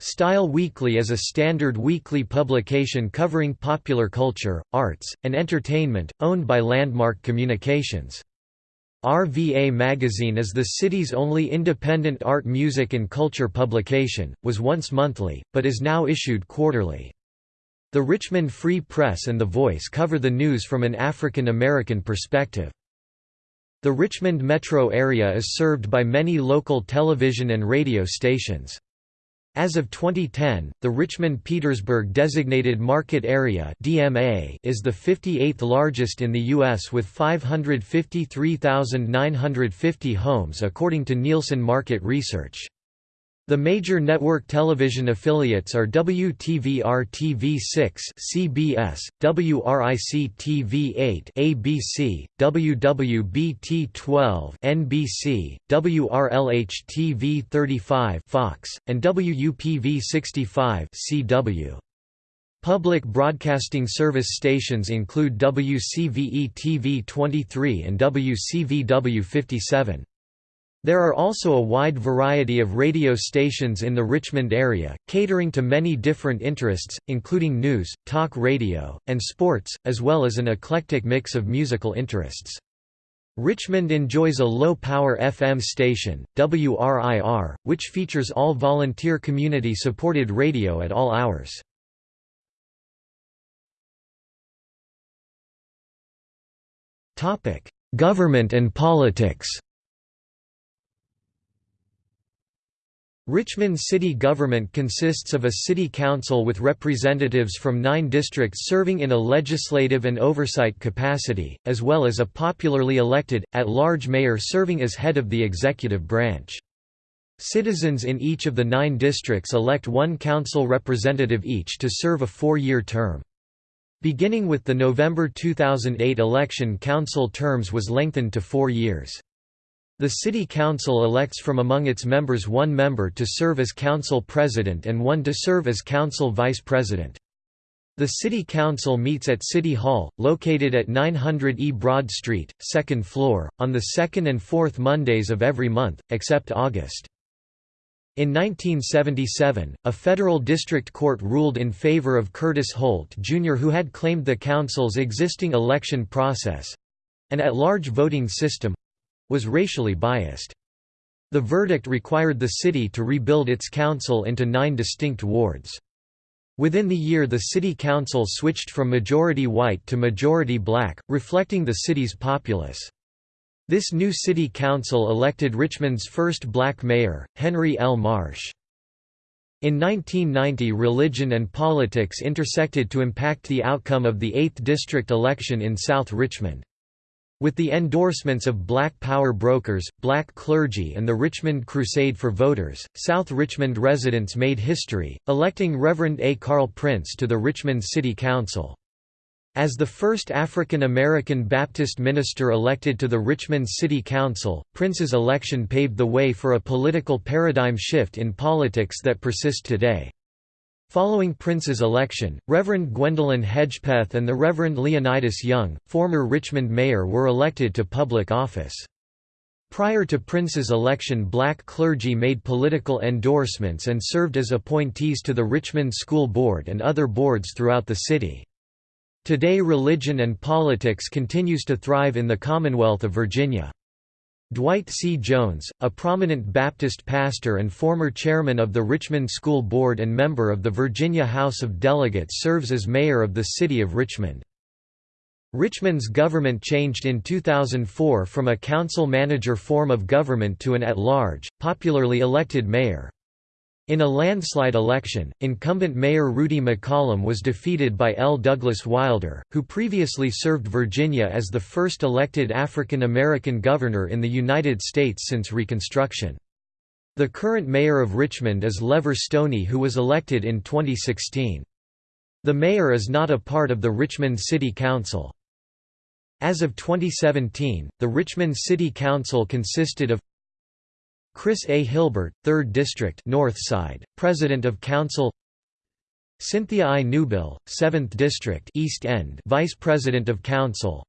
Style Weekly is a standard weekly publication covering popular culture, arts, and entertainment, owned by Landmark Communications. RVA Magazine is the city's only independent art music and culture publication, was once monthly, but is now issued quarterly. The Richmond Free Press and The Voice cover the news from an African American perspective. The Richmond metro area is served by many local television and radio stations. As of 2010, the Richmond-Petersburg Designated Market Area (DMA) is the 58th largest in the US with 553,950 homes according to Nielsen Market Research. The major network television affiliates are WTVR-TV6 (CBS), WRIC-TV8 (ABC), WWBT-12 (NBC), WRLH-TV35 (Fox), and WUPV-65 (CW). Public Broadcasting Service stations include WCVE-TV 23 and WCVW 57. There are also a wide variety of radio stations in the Richmond area, catering to many different interests, including news, talk radio, and sports, as well as an eclectic mix of musical interests. Richmond enjoys a low-power FM station, WRIR, which features all volunteer community-supported radio at all hours. Government and politics Richmond city government consists of a city council with representatives from nine districts serving in a legislative and oversight capacity, as well as a popularly elected, at-large mayor serving as head of the executive branch. Citizens in each of the nine districts elect one council representative each to serve a four-year term. Beginning with the November 2008 election council terms was lengthened to four years. The City Council elects from among its members one member to serve as Council President and one to serve as Council Vice President. The City Council meets at City Hall, located at 900 E Broad Street, second floor, on the second and fourth Mondays of every month, except August. In 1977, a federal district court ruled in favor of Curtis Holt Jr. who had claimed the council's existing election process—an at-large voting system, was racially biased. The verdict required the city to rebuild its council into nine distinct wards. Within the year the city council switched from majority white to majority black, reflecting the city's populace. This new city council elected Richmond's first black mayor, Henry L. Marsh. In 1990 religion and politics intersected to impact the outcome of the 8th district election in South Richmond. With the endorsements of Black Power brokers, black clergy and the Richmond Crusade for Voters, South Richmond residents made history, electing Reverend A. Carl Prince to the Richmond City Council. As the first African American Baptist minister elected to the Richmond City Council, Prince's election paved the way for a political paradigm shift in politics that persists today. Following Prince's election, Reverend Gwendolyn Hedgepeth and the Reverend Leonidas Young, former Richmond mayor were elected to public office. Prior to Prince's election black clergy made political endorsements and served as appointees to the Richmond School Board and other boards throughout the city. Today religion and politics continues to thrive in the Commonwealth of Virginia. Dwight C. Jones, a prominent Baptist pastor and former chairman of the Richmond School Board and member of the Virginia House of Delegates serves as mayor of the city of Richmond. Richmond's government changed in 2004 from a council-manager form of government to an at-large, popularly elected mayor. In a landslide election, incumbent Mayor Rudy McCollum was defeated by L. Douglas Wilder, who previously served Virginia as the first elected African American governor in the United States since Reconstruction. The current mayor of Richmond is Levar Stoney who was elected in 2016. The mayor is not a part of the Richmond City Council. As of 2017, the Richmond City Council consisted of Chris A. Hilbert, 3rd District North Side, President of Council Cynthia I. Newbill, 7th District East End Vice President of Council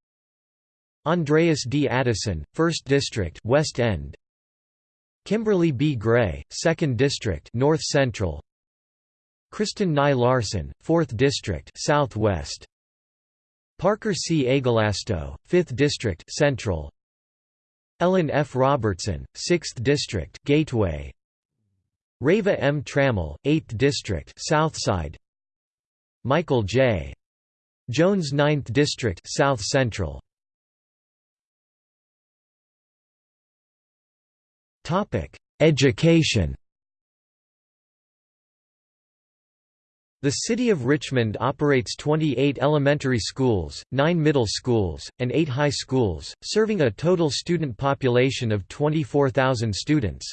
Andreas D. Addison, 1st District West End Kimberly B. Gray, 2nd District North Central Kristen Nye Larson, 4th District Southwest Parker C. Agelasto, 5th District Central Ellen F. Robertson, 6th District Gateway Reva M. Trammell, 8th District Southside Michael J. Jones 9th District South Central Topic Education The City of Richmond operates 28 elementary schools, 9 middle schools, and 8 high schools, serving a total student population of 24,000 students.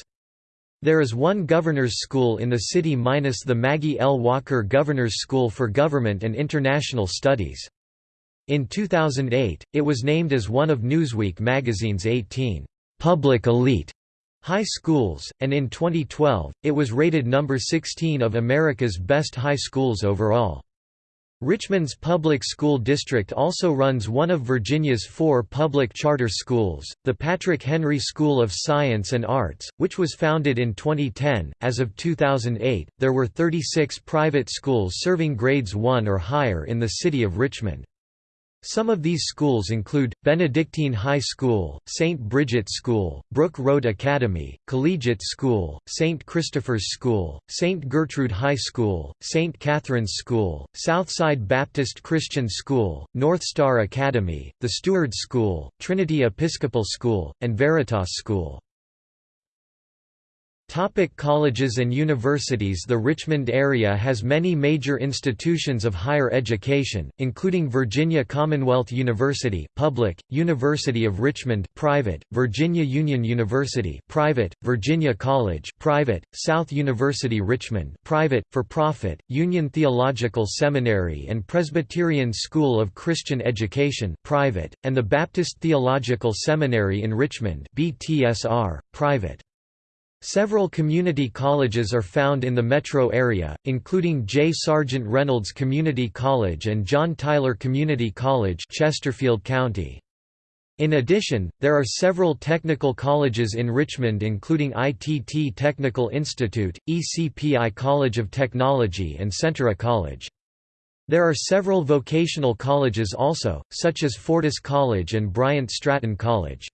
There is one governor's school in the city minus the Maggie L. Walker Governor's School for Government and International Studies. In 2008, it was named as one of Newsweek magazine's 18 public elite high schools, and in 2012, it was rated number 16 of America's best high schools overall. Richmond's public school district also runs one of Virginia's four public charter schools, the Patrick Henry School of Science and Arts, which was founded in 2010. As of 2008, there were 36 private schools serving grades 1 or higher in the city of Richmond. Some of these schools include, Benedictine High School, St. Bridget School, Brook Road Academy, Collegiate School, St. Christopher's School, St. Gertrude High School, St. Catherine's School, Southside Baptist Christian School, North Star Academy, the Steward School, Trinity Episcopal School, and Veritas School. Topic colleges and universities The Richmond area has many major institutions of higher education, including Virginia Commonwealth University public, University of Richmond private, Virginia Union University private, Virginia College private, South University Richmond private, for-profit, Union Theological Seminary and Presbyterian School of Christian Education private, and the Baptist Theological Seminary in Richmond BTSR, private. Several community colleges are found in the metro area, including J. Sargent Reynolds Community College and John Tyler Community College Chesterfield County. In addition, there are several technical colleges in Richmond including ITT Technical Institute, ECPI College of Technology and Centura College. There are several vocational colleges also, such as Fortis College and Bryant Stratton College.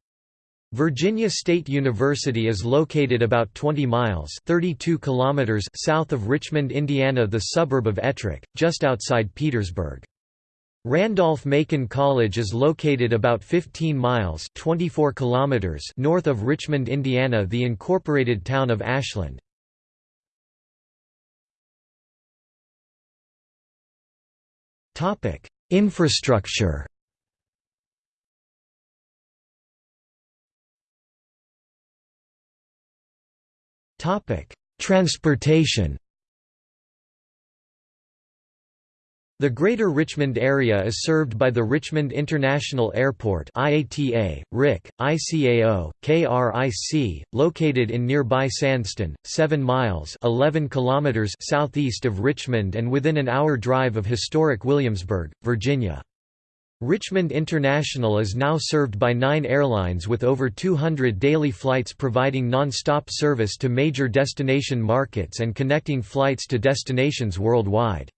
Virginia State University is located about 20 miles 32 kilometers south of Richmond, Indiana the suburb of Ettrick, just outside Petersburg. Randolph-Macon College is located about 15 miles 24 kilometers north of Richmond, Indiana the incorporated town of Ashland. Infrastructure Transportation The Greater Richmond area is served by the Richmond International Airport IATA, RIC, ICAO, KRIC, located in nearby Sandston, 7 miles 11 kilometers southeast of Richmond and within an hour drive of historic Williamsburg, Virginia. Richmond International is now served by nine airlines with over 200 daily flights providing non-stop service to major destination markets and connecting flights to destinations worldwide.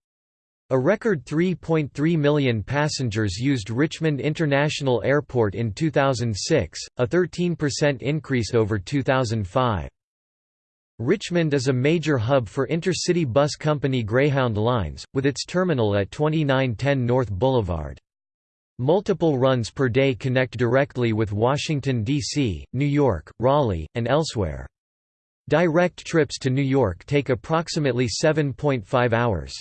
A record 3.3 million passengers used Richmond International Airport in 2006, a 13% increase over 2005. Richmond is a major hub for intercity bus company Greyhound Lines, with its terminal at 2910 North Boulevard. Multiple runs per day connect directly with Washington, D.C., New York, Raleigh, and elsewhere. Direct trips to New York take approximately 7.5 hours.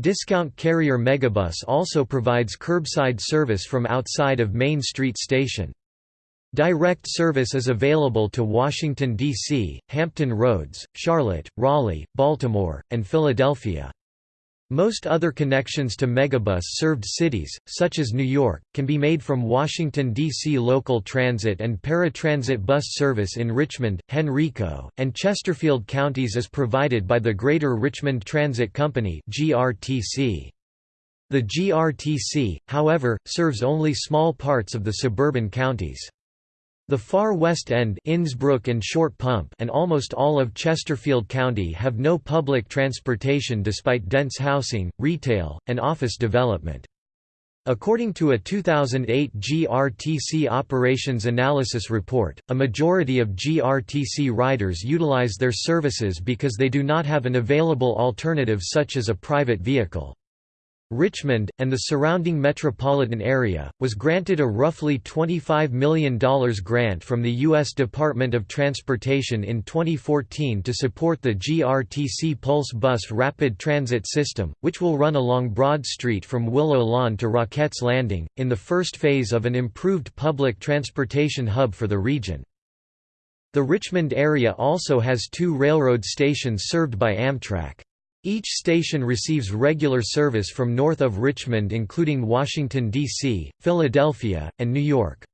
Discount carrier Megabus also provides curbside service from outside of Main Street Station. Direct service is available to Washington, D.C., Hampton Roads, Charlotte, Raleigh, Baltimore, and Philadelphia. Most other connections to Megabus-served cities, such as New York, can be made from Washington, D.C. local transit and paratransit bus service in Richmond, Henrico, and Chesterfield counties is provided by the Greater Richmond Transit Company The GRTC, however, serves only small parts of the suburban counties. The far west end Innsbrook and Short Pump and almost all of Chesterfield County have no public transportation despite dense housing, retail, and office development. According to a 2008 GRTC Operations Analysis report, a majority of GRTC riders utilize their services because they do not have an available alternative such as a private vehicle. Richmond, and the surrounding metropolitan area, was granted a roughly $25 million grant from the U.S. Department of Transportation in 2014 to support the GRTC Pulse Bus Rapid Transit System, which will run along Broad Street from Willow Lawn to Rocketts Landing, in the first phase of an improved public transportation hub for the region. The Richmond area also has two railroad stations served by Amtrak. Each station receives regular service from north of Richmond including Washington, D.C., Philadelphia, and New York.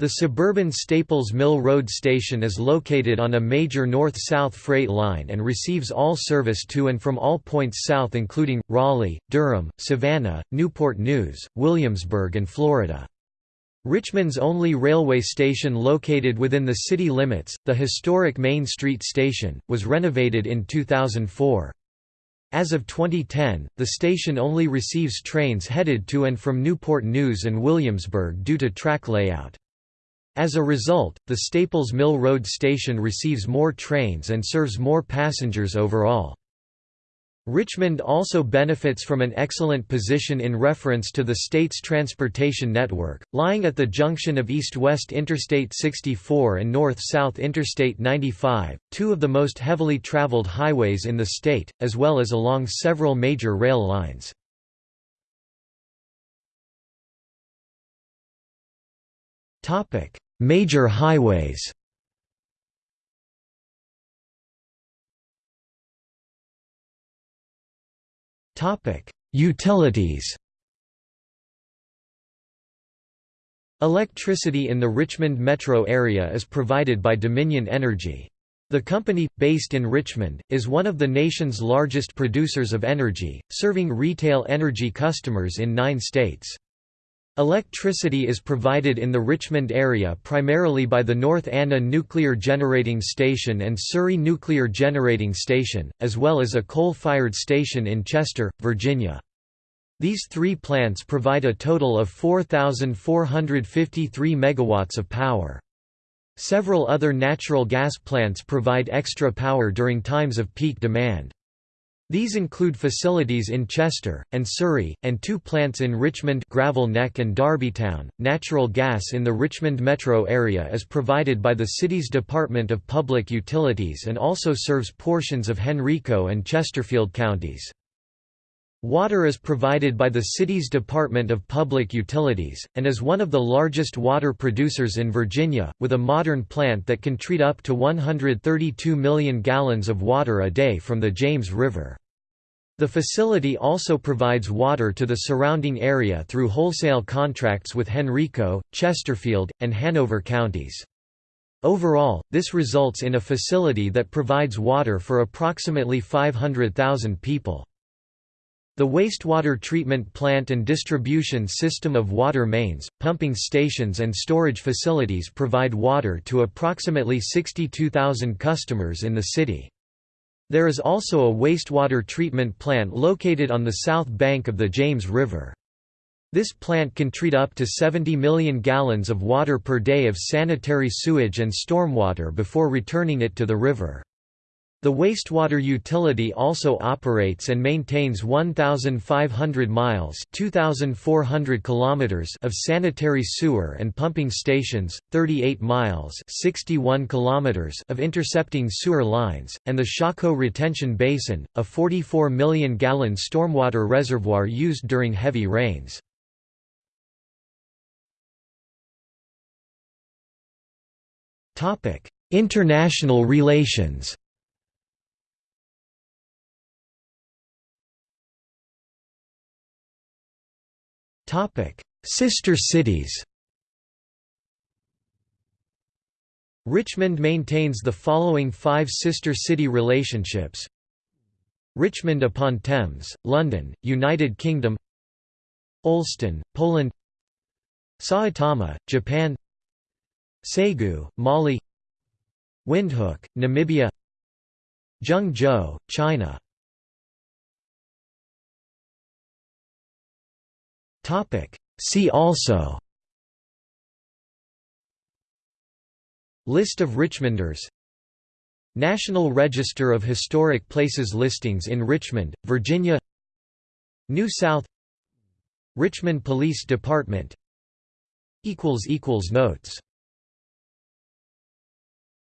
The suburban Staples Mill Road station is located on a major north-south freight line and receives all service to and from all points south including, Raleigh, Durham, Savannah, Newport News, Williamsburg and Florida. Richmond's only railway station located within the city limits, the historic Main Street Station, was renovated in 2004. As of 2010, the station only receives trains headed to and from Newport News and Williamsburg due to track layout. As a result, the Staples Mill Road station receives more trains and serves more passengers overall. Richmond also benefits from an excellent position in reference to the state's transportation network, lying at the junction of east-west Interstate 64 and north-south Interstate 95, two of the most heavily traveled highways in the state, as well as along several major rail lines. Major highways Utilities Electricity in the Richmond metro area is provided by Dominion Energy. The company, based in Richmond, is one of the nation's largest producers of energy, serving retail energy customers in nine states. Electricity is provided in the Richmond area primarily by the North Anna Nuclear Generating Station and Surry Nuclear Generating Station, as well as a coal-fired station in Chester, Virginia. These three plants provide a total of 4,453 megawatts of power. Several other natural gas plants provide extra power during times of peak demand. These include facilities in Chester, and Surry, and two plants in Richmond Gravel Neck and Darbytown. Natural gas in the Richmond metro area is provided by the city's Department of Public Utilities and also serves portions of Henrico and Chesterfield counties. Water is provided by the city's Department of Public Utilities, and is one of the largest water producers in Virginia, with a modern plant that can treat up to 132 million gallons of water a day from the James River. The facility also provides water to the surrounding area through wholesale contracts with Henrico, Chesterfield, and Hanover counties. Overall, this results in a facility that provides water for approximately 500,000 people. The wastewater treatment plant and distribution system of water mains, pumping stations and storage facilities provide water to approximately 62,000 customers in the city. There is also a wastewater treatment plant located on the south bank of the James River. This plant can treat up to 70 million gallons of water per day of sanitary sewage and stormwater before returning it to the river. The wastewater utility also operates and maintains 1,500 miles (2,400 kilometers) of sanitary sewer and pumping stations, 38 miles (61 kilometers) of intercepting sewer lines, and the Shockoe Retention Basin, a 44 million gallon stormwater reservoir used during heavy rains. International relations Sister cities. Richmond maintains the following five sister city relationships. Richmond upon Thames, London, United Kingdom. Olsztyn, Poland. Saitama, Japan. Ségou, Mali. Windhoek, Namibia. Zhengzhou, China See also List of Richmonders National Register of Historic Places listings in Richmond, Virginia New South Richmond Police Department Notes